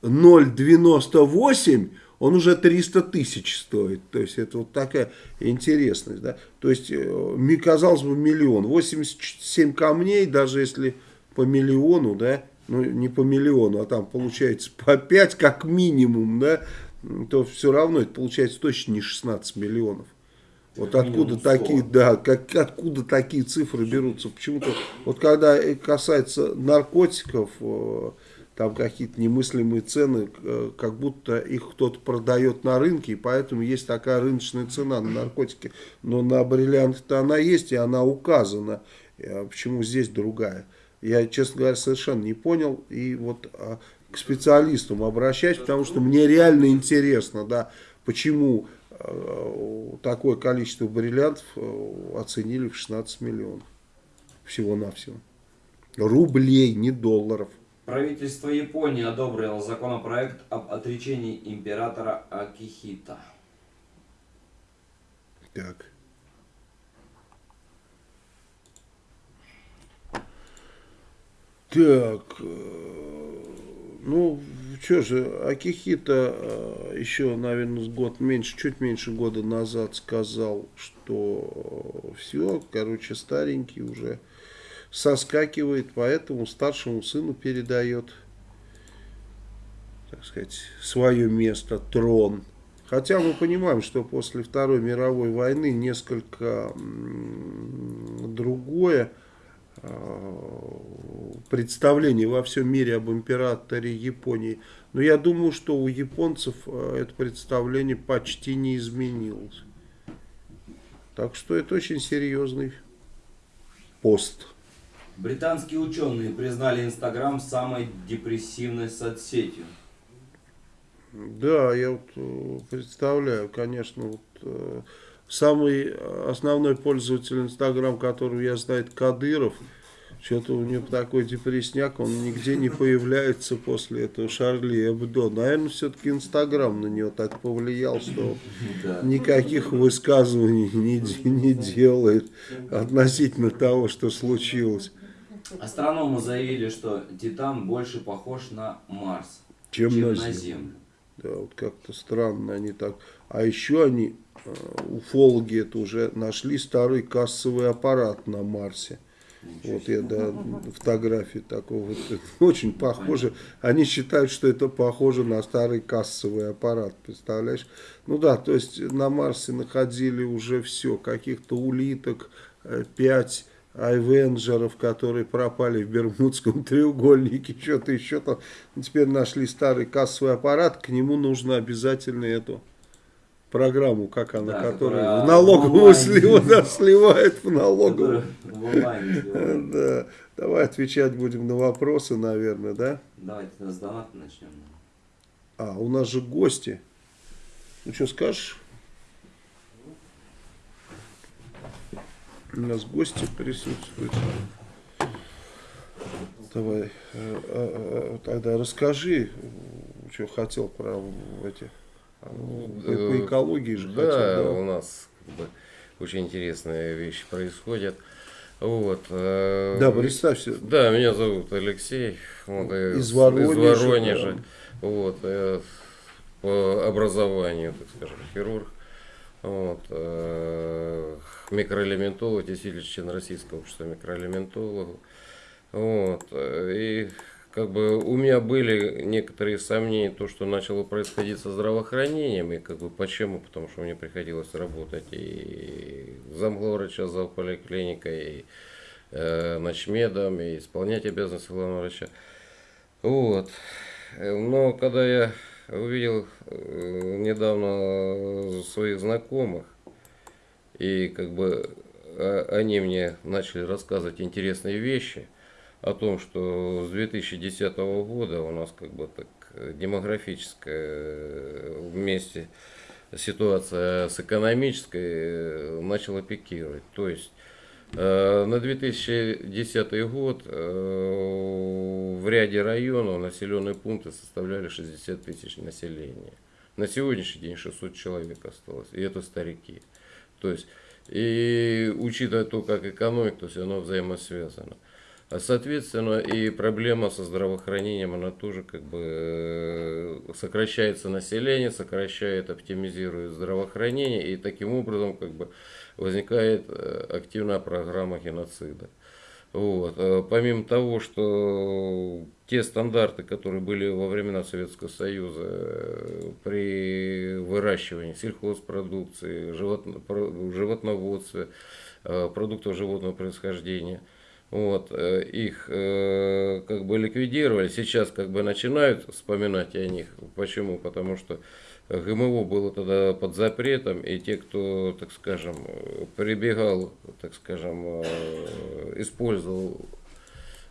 0,98, э, он уже 300 тысяч стоит. То есть это вот такая интересность. Да? То есть, казалось бы, миллион. 87 камней, даже если по миллиону, да, ну не по миллиону, а там получается по 5 как минимум, да, то все равно это получается точно не 16 миллионов. Вот откуда такие, да, как, откуда такие цифры берутся? Почему-то, вот когда касается наркотиков, э, там какие-то немыслимые цены, э, как будто их кто-то продает на рынке, и поэтому есть такая рыночная цена на наркотики. Но на бриллианты-то она есть, и она указана. А почему здесь другая? Я, честно говоря, совершенно не понял. И вот а, к специалистам обращаюсь, потому что мне реально интересно, да, почему а, такое количество бриллиантов а, оценили в 16 миллионов. Всего-навсего. Рублей, не долларов. Правительство Японии одобрило законопроект об отречении императора Акихита. Так. Так, э, ну, что же, Акихита э, еще, наверное, год меньше, чуть меньше года назад сказал, что все, короче, старенький уже соскакивает, поэтому старшему сыну передает, так сказать, свое место, трон. Хотя мы понимаем, что после Второй мировой войны несколько другое Э, представление во всем мире об императоре Японии. Но я думаю, что у японцев э, это представление почти не изменилось. Так что это очень серьезный пост. Британские ученые признали Инстаграм самой депрессивной соцсетью. Да, я вот э, представляю, конечно, вот Самый основной пользователь Инстаграм, которого я знаю, Кадыров. Что-то у него такой депрессняк, он нигде не появляется после этого Шарли Эбдо. Наверное, все-таки Инстаграм на него так повлиял, что никаких высказываний не, не делает относительно того, что случилось. Астрономы заявили, что Титан больше похож на Марс, чем, чем на, Землю. на Землю. Да, вот как-то странно они так. А еще они Э, уфологи это уже нашли старый кассовый аппарат на Марсе. Вот я, да, фотографии такого, очень похоже. Они считают, что это похоже на старый кассовый аппарат, представляешь? Ну да, то есть на Марсе находили уже все, каких-то улиток, э, пять айвенджеров, которые пропали в Бермудском треугольнике, что-то еще там. Теперь нашли старый кассовый аппарат, к нему нужно обязательно эту программу, как она, да, которая, которая в налоговую слива, да, сливает в налоговую. Да. Давай отвечать будем на вопросы, наверное, да? Давайте с доната начнем. А, у нас же гости. Ну что скажешь? У нас гости присутствуют. Давай, э, э, э, тогда расскажи, что хотел про эти по, экологии же да, хотят. Да, у нас как бы, очень интересные вещи происходят. Вот. Да, представься. Да, меня зовут Алексей. Вот, из Воронежа. Из Воронежа. Да. Вот, по образованию, так скажем, хирург. Вот, э, микроэлементолог, действительно член Российского общества микроэлементологов. Вот, и как бы у меня были некоторые сомнения, то, что начало происходить со здравоохранением, и как бы почему, потому что мне приходилось работать и замглавврача поликлиникой, и э, ночмедом, и исполнять обязанности главного врача. Вот. Но когда я увидел э, недавно своих знакомых, И как бы а, они мне начали рассказывать интересные вещи о том, что с 2010 года у нас как бы так демографическая вместе ситуация с экономической начала пикировать. То есть э, на 2010 год э, в ряде районов населенные пункты составляли 60 тысяч населения. На сегодняшний день 600 человек осталось, и это старики. То есть, и учитывая то, как экономика, то есть оно взаимосвязано. А, соответственно, и проблема со здравоохранением, она тоже как бы э, сокращается население, сокращает, оптимизирует здравоохранение, и таким образом как бы возникает э, активная программа геноцида. Вот. А помимо того, что те стандарты, которые были во времена Советского Союза э, при выращивании сельхозпродукции, животно, животноводстве, продуктов животного происхождения – вот, э, их э, как бы ликвидировали, сейчас как бы начинают вспоминать о них. Почему? Потому что ГМО было тогда под запретом, и те, кто, так скажем, прибегал, так скажем, э, использовал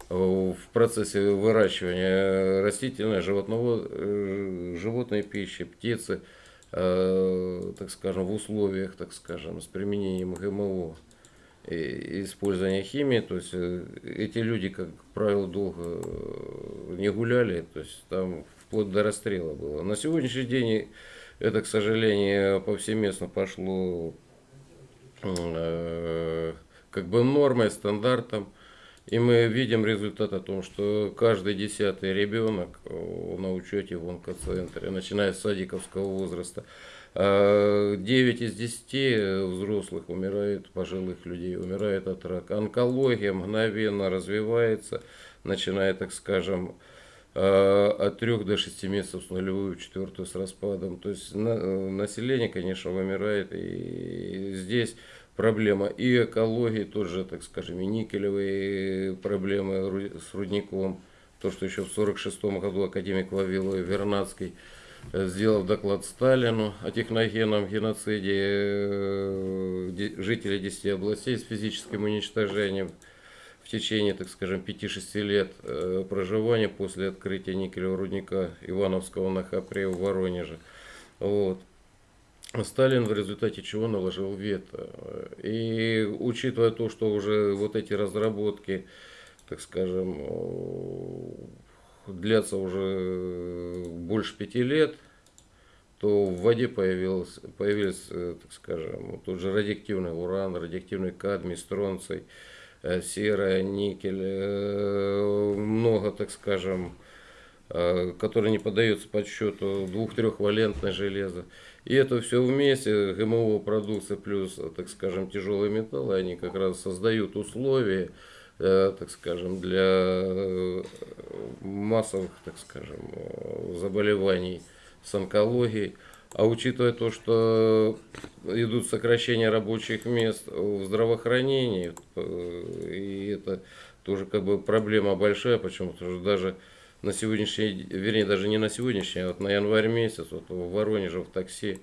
в процессе выращивания растительной, животного, животной пищи, птицы, так скажем, в условиях, так скажем, с применением ГМО, использования химии, то есть э, эти люди, как правило, долго э, не гуляли, то есть там вплоть до расстрела было. На сегодняшний день это, к сожалению, повсеместно пошло э, как бы нормой, стандартом. И мы видим результат о том, что каждый десятый ребенок на учете в онкоцентре, начиная с садиковского возраста, 9 а, из 10 взрослых умирает, пожилых людей, умирает от рака. Онкология мгновенно развивается, начиная, так скажем, от 3 до 6 месяцев с нулевую, четвертую с распадом. То есть население, конечно, вымирает. И здесь проблема и экологии, тоже, так скажем, и никелевые проблемы с рудником. То, что еще в 1946 году академик Вавилов Вернадский сделав доклад Сталину о техногенном геноциде э, жителей 10 областей с физическим уничтожением в течение, так скажем, 5-6 лет э, проживания после открытия никелевого рудника Ивановского на Хапре в Воронеже. Вот. Сталин в результате чего наложил вето. И учитывая то, что уже вот эти разработки, так скажем, длятся уже э, больше пяти лет, то в воде появилось, появились, э, так скажем, тот же радиоактивный уран, радиоактивный кадмий, стронций, э, серая, никель, много, так скажем, которые не поддаются подсчету, двух-трехвалентное железо. И это все вместе, ГМО продукция плюс, так скажем, тяжелые металлы, они как раз создают условия, Э, так скажем, для э, массовых, так скажем, э, заболеваний с онкологией. А учитывая то, что идут сокращения рабочих мест в здравоохранении, и это тоже как бы проблема большая, почему? Потому что даже на сегодняшний, вернее, даже не на сегодняшний, а вот на январь месяц, вот в Воронеже в такси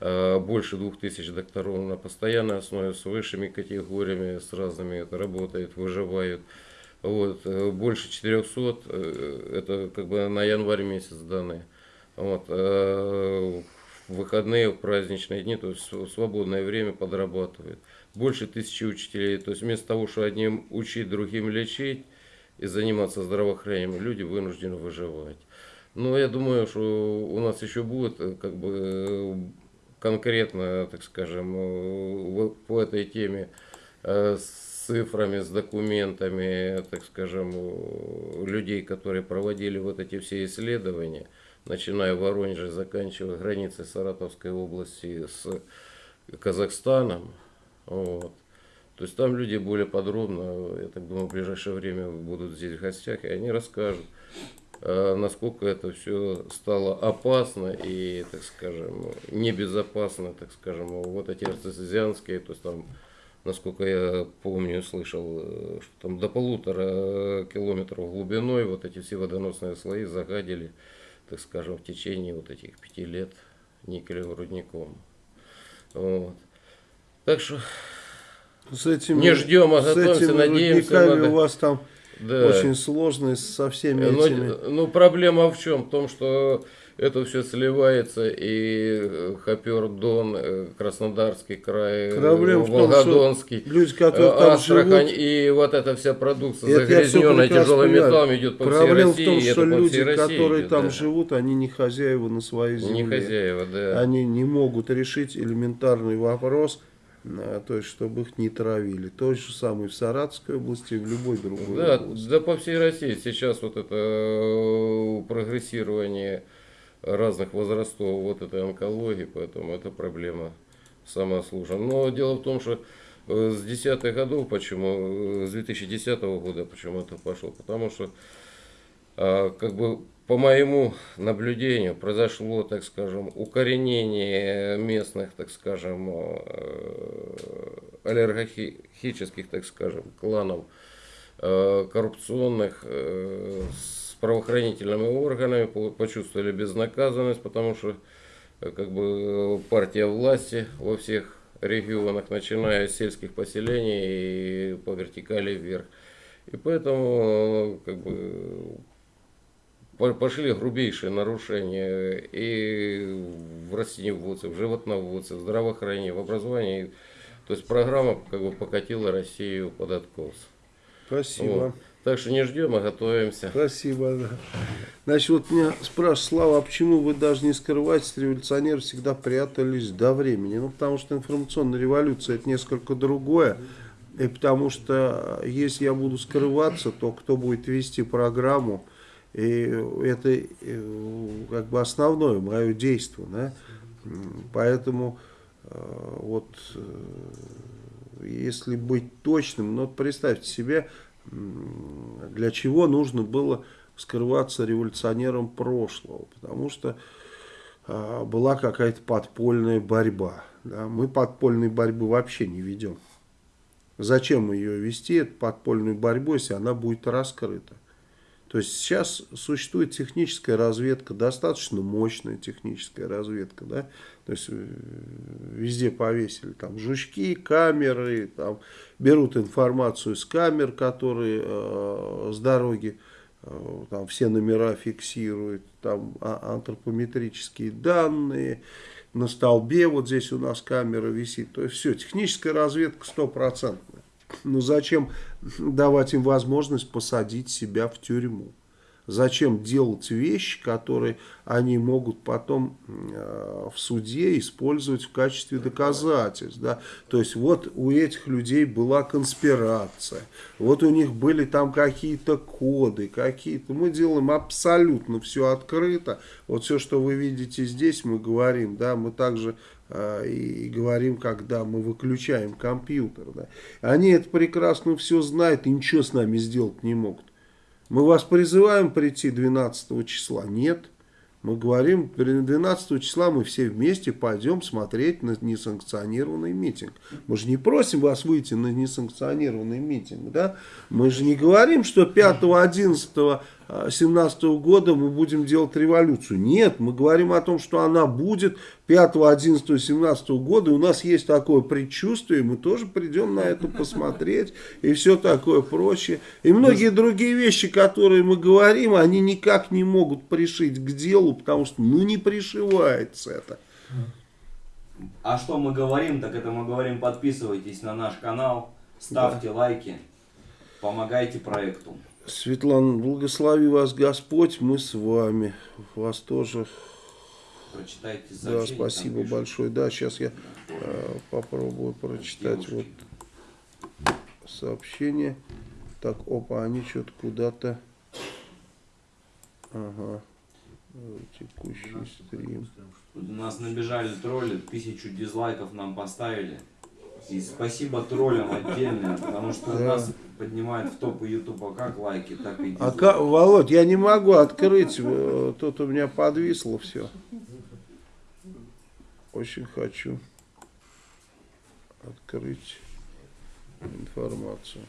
Э, больше двух тысяч докторов на постоянной основе с высшими категориями, с разными это работает, выживают. Вот, э, больше 400, э, это как бы на январь месяц данные. Вот, в выходные, в праздничные дни, то есть в свободное время подрабатывают. Больше тысячи учителей, то есть вместо того, что одним учить, другим лечить и заниматься здравоохранением, люди вынуждены выживать. Но я думаю, что у нас еще будет как бы конкретно, так скажем, э, по этой теме э, с цифрами, с документами, так скажем, людей, которые проводили вот эти все исследования, начиная в Воронеже, заканчивая границей Саратовской области с Казахстаном. Вот. То есть там люди более подробно, я так думаю, в ближайшее время будут здесь в гостях, и они расскажут, Э, насколько это все стало опасно и, так скажем, небезопасно, так скажем, вот эти артезианские, то есть там, насколько я помню, слышал, э, что там до полутора километров глубиной вот эти все водоносные слои загадили, так скажем, в течение вот этих пяти лет никелевым рудником. Вот. Так что С этими, Не ждем, а с готовимся, этими надеемся, надо. у вас там да. очень сложно со всеми Ну, этими. ну, проблема в чем? В том, что это все сливается, и э, Хопер, Дон, э, Краснодарский край, э, Проблема в том, что Волгодонский, Люди, которые там Астрахань, живут, и вот эта вся продукция Это загрязненная тяжелым металлом идет по проблема всей в том, России, и что это по люди, России которые идет, там да. живут, они не хозяева на своей земле. Не хозяева, да. Они не могут решить элементарный вопрос, то есть, чтобы их не травили. То же самое в Саратовской области, и в любой другой Да, области. да по всей России сейчас вот это прогрессирование разных возрастов вот этой онкологии, поэтому это проблема самая сложная. Но дело в том, что э, с десятых годов, почему, э, с 2010 года, почему это пошло, потому что а, как бы по моему наблюдению произошло, так скажем, укоренение местных, так скажем, э, аллергохических, так скажем, кланов коррупционных с правоохранительными органами, по- почувствовали безнаказанность, потому что э, как бы партия власти во всех регионах, начиная с сельских поселений и по вертикали вверх. И поэтому э, как бы по- пошли грубейшие нарушения и в растениеводстве, в животноводстве, в здравоохранении, в образовании. То есть программа как бы покатила Россию под откос. Спасибо. Вот. Так что не ждем, а готовимся. Спасибо, да. Значит, вот меня спрашивают, Слава, а почему вы даже не скрываетесь, революционеры всегда прятались до времени? Ну, потому что информационная революция это несколько другое. И потому что если я буду скрываться, то кто будет вести программу, и это э, как бы основное мое действие, да? Поэтому э, вот э, если быть точным, ну вот представьте себе, для чего нужно было скрываться революционером прошлого, потому что а, была какая-то подпольная борьба. да. Мы подпольной борьбы вообще не ведем. Зачем ее вести, эту подпольную борьбу, если она будет раскрыта? То есть сейчас существует техническая разведка, достаточно мощная техническая разведка, да, то есть э, везде повесили там жучки, камеры, там берут информацию с камер, которые э, с дороги, э, там все номера фиксируют, там а- антропометрические данные, на столбе вот здесь у нас камера висит, то есть все, техническая разведка стопроцентная. Ну зачем давать им возможность посадить себя в тюрьму? Зачем делать вещи, которые они могут потом э, в суде использовать в качестве доказательств? Да? То есть вот у этих людей была конспирация, вот у них были там какие-то коды, какие-то. Мы делаем абсолютно все открыто. Вот все, что вы видите здесь, мы говорим, да, мы также э, и говорим, когда мы выключаем компьютер. Да. Они это прекрасно все знают и ничего с нами сделать не могут. Мы вас призываем прийти 12 числа. Нет. Мы говорим, 12 числа мы все вместе пойдем смотреть на несанкционированный митинг. Мы же не просим вас выйти на несанкционированный митинг. Да? Мы же не говорим, что 5, 11, 17 года мы будем делать революцию. Нет, мы говорим о том, что она будет 5, 11, 17 года. И у нас есть такое предчувствие, мы тоже придем на это посмотреть. И все такое прочее. И многие другие вещи, которые мы говорим, они никак не могут пришить к делу, потому что ну не пришивается это. А что мы говорим, так это мы говорим, подписывайтесь на наш канал, ставьте лайки, помогайте проекту. Светлана, благослови вас Господь, мы с вами. Вас тоже. Прочитайте Да, там спасибо пишут. большое. Да, сейчас я э, попробую прочитать вот сообщение. Так, опа, они что-то куда-то. Ага. Текущий стрим. У нас набежали тролли, тысячу дизлайков нам поставили. И спасибо троллям отдельно, потому что Да. нас поднимает в топы Ютуба как лайки, так и А дизлайки. ка- Володь, я не могу открыть, э, тут у меня подвисло все. Очень хочу открыть информацию.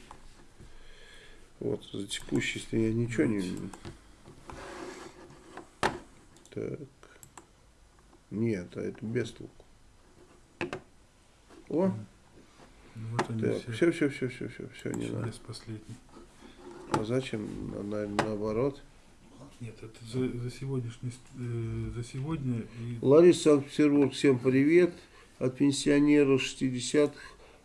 Вот, за текущий стрим я ничего не вижу. Так. Нет, а это без толку. О, Ну, вот они Так, все. все, все, все, все, все, не надо. Последний. А зачем? На- на- наоборот. Нет, это за, за сегодняшний, э, за сегодня и Лариса Санкт-Петербург, всем привет. От пенсионера 60-х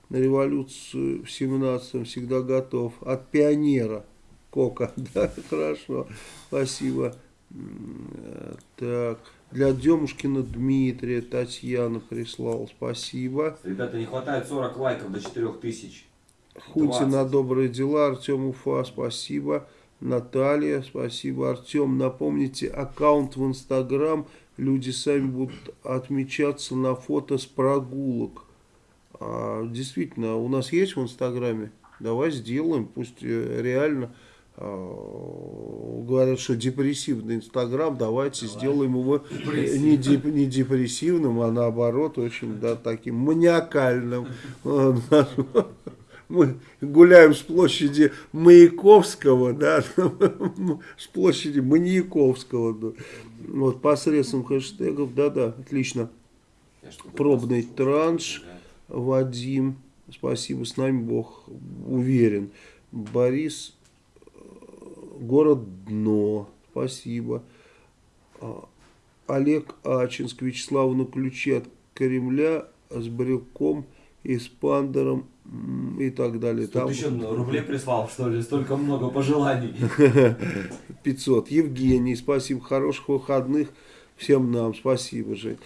на революцию в 17-м всегда готов. От пионера. Кока, да, хорошо, спасибо. Э, Так, для Демушкина Дмитрия Татьяна прислал, спасибо. Ребята, не хватает 40 лайков до 4000. Хунти 20. на добрые дела, Артем Уфа, спасибо. Наталья, спасибо. Артем, напомните, аккаунт в Инстаграм, люди сами будут отмечаться на фото с прогулок. А, действительно, у нас есть в Инстаграме? Давай сделаем, пусть э, реально говорят, что депрессивный Инстаграм, давайте сделаем его э, не, деп- не депрессивным, а наоборот, очень да, таким маниакальным. Э, Мы гуляем с площади Маяковского, да, с площади Маньяковского, да. вот посредством хэштегов, да-да, отлично. Пробный транш. Вадим, спасибо, с нами Бог уверен. Борис, э, город Дно, спасибо. А, Олег Ачинск, Вячеслав на ключи от Кремля с брелком и с пандером и так далее. Тут Там еще рублей прислал, что ли? Столько много пожеланий. 500. Евгений, спасибо, хороших выходных всем нам, спасибо, Жень.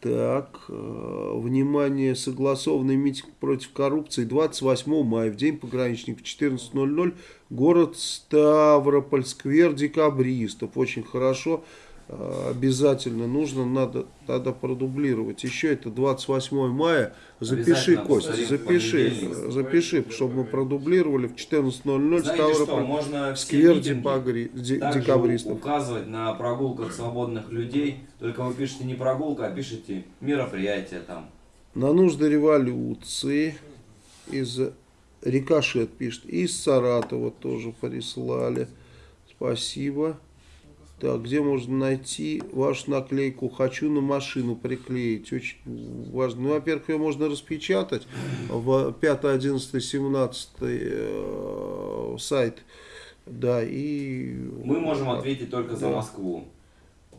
Так, э, внимание, согласованный митинг против коррупции 28 мая, в день пограничников 14.00, город Ставрополь, сквер декабристов. Очень хорошо, обязательно нужно, надо тогда продублировать. Еще это 28 мая, запиши, в запиши, запиши, чтобы мы продублировали в 14.00 Знаете что, Ставрополь, можно сквер декабри- декабристов. указывать на прогулках свободных людей. Только вы пишете не прогулка, а пишете мероприятие там. На нужды революции из Рикошет пишет. Из Саратова тоже прислали. Спасибо. Так, где можно найти вашу наклейку «Хочу на машину приклеить»? Очень важно. Ну, во-первых, ее можно распечатать в 5, 11, 17 э, сайт. Да, и... Мы можем ответить только за Да. Москву.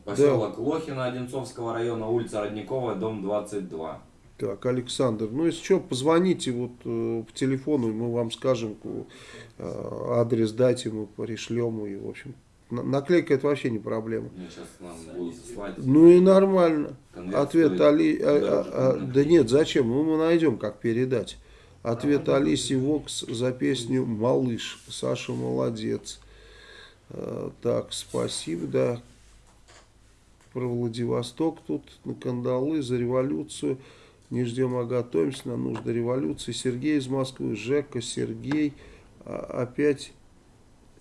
Поселок Лохина Одинцовского района, улица Родниковая, дом 22. Так, Александр, ну если что, позвоните вот э, по телефону, мы вам скажем э, адрес, дайте, мы пришлем, и в общем, наклейка это вообще не проблема. Ну и нормально. Ответ Али... а- а- а- да нет, зачем? Ну мы найдем, как передать. Ответ Алиси Вокс за песню «Малыш». Саша молодец. Э, Так, спасибо, да. Про Владивосток тут, на кандалы, за революцию. Не ждем, а готовимся на нужды революции. Сергей из Москвы, Жека, Сергей. А, Опять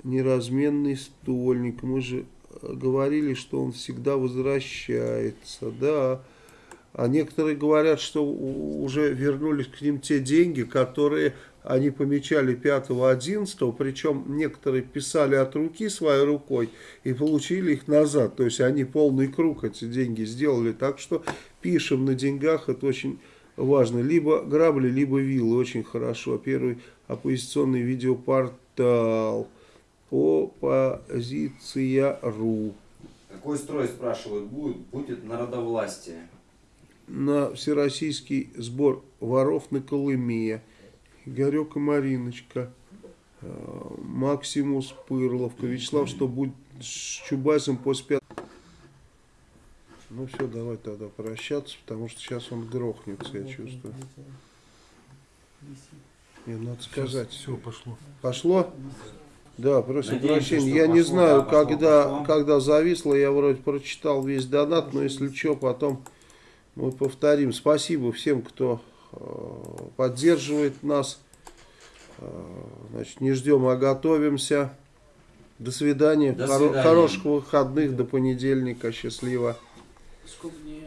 неразменный стольник. Мы же э, говорили, что он всегда возвращается. Да. А некоторые говорят, что уже вернулись к ним те деньги, которые они помечали 5-11, причем некоторые писали от руки своей рукой и получили их назад. То есть они полный круг эти деньги сделали. Так что пишем на деньгах, это очень важно. Либо грабли, либо виллы, очень хорошо. Первый оппозиционный видеопортал оппозиция.ру Какой строй, спрашивают, будет? Будет народовластие. на всероссийский сбор воров на Колыме. Игорек и Мариночка, э, Максимус Пырловка, Вячеслав, что будет с Чубайсом после пятого. Ну все, давай тогда прощаться, потому что сейчас он грохнется, я чувствую. Не, надо сказать. все пошло. Пошло? Да, просим Надеемся, прощения. Я не знаю, да, когда, пошло. когда зависло, я вроде прочитал весь донат, но если что, потом мы повторим. Спасибо всем, кто э, поддерживает нас. Э, значит, не ждем, а готовимся. До свидания. До Хоро- свидания. Хороших выходных. До понедельника. Счастливо. Сколько дней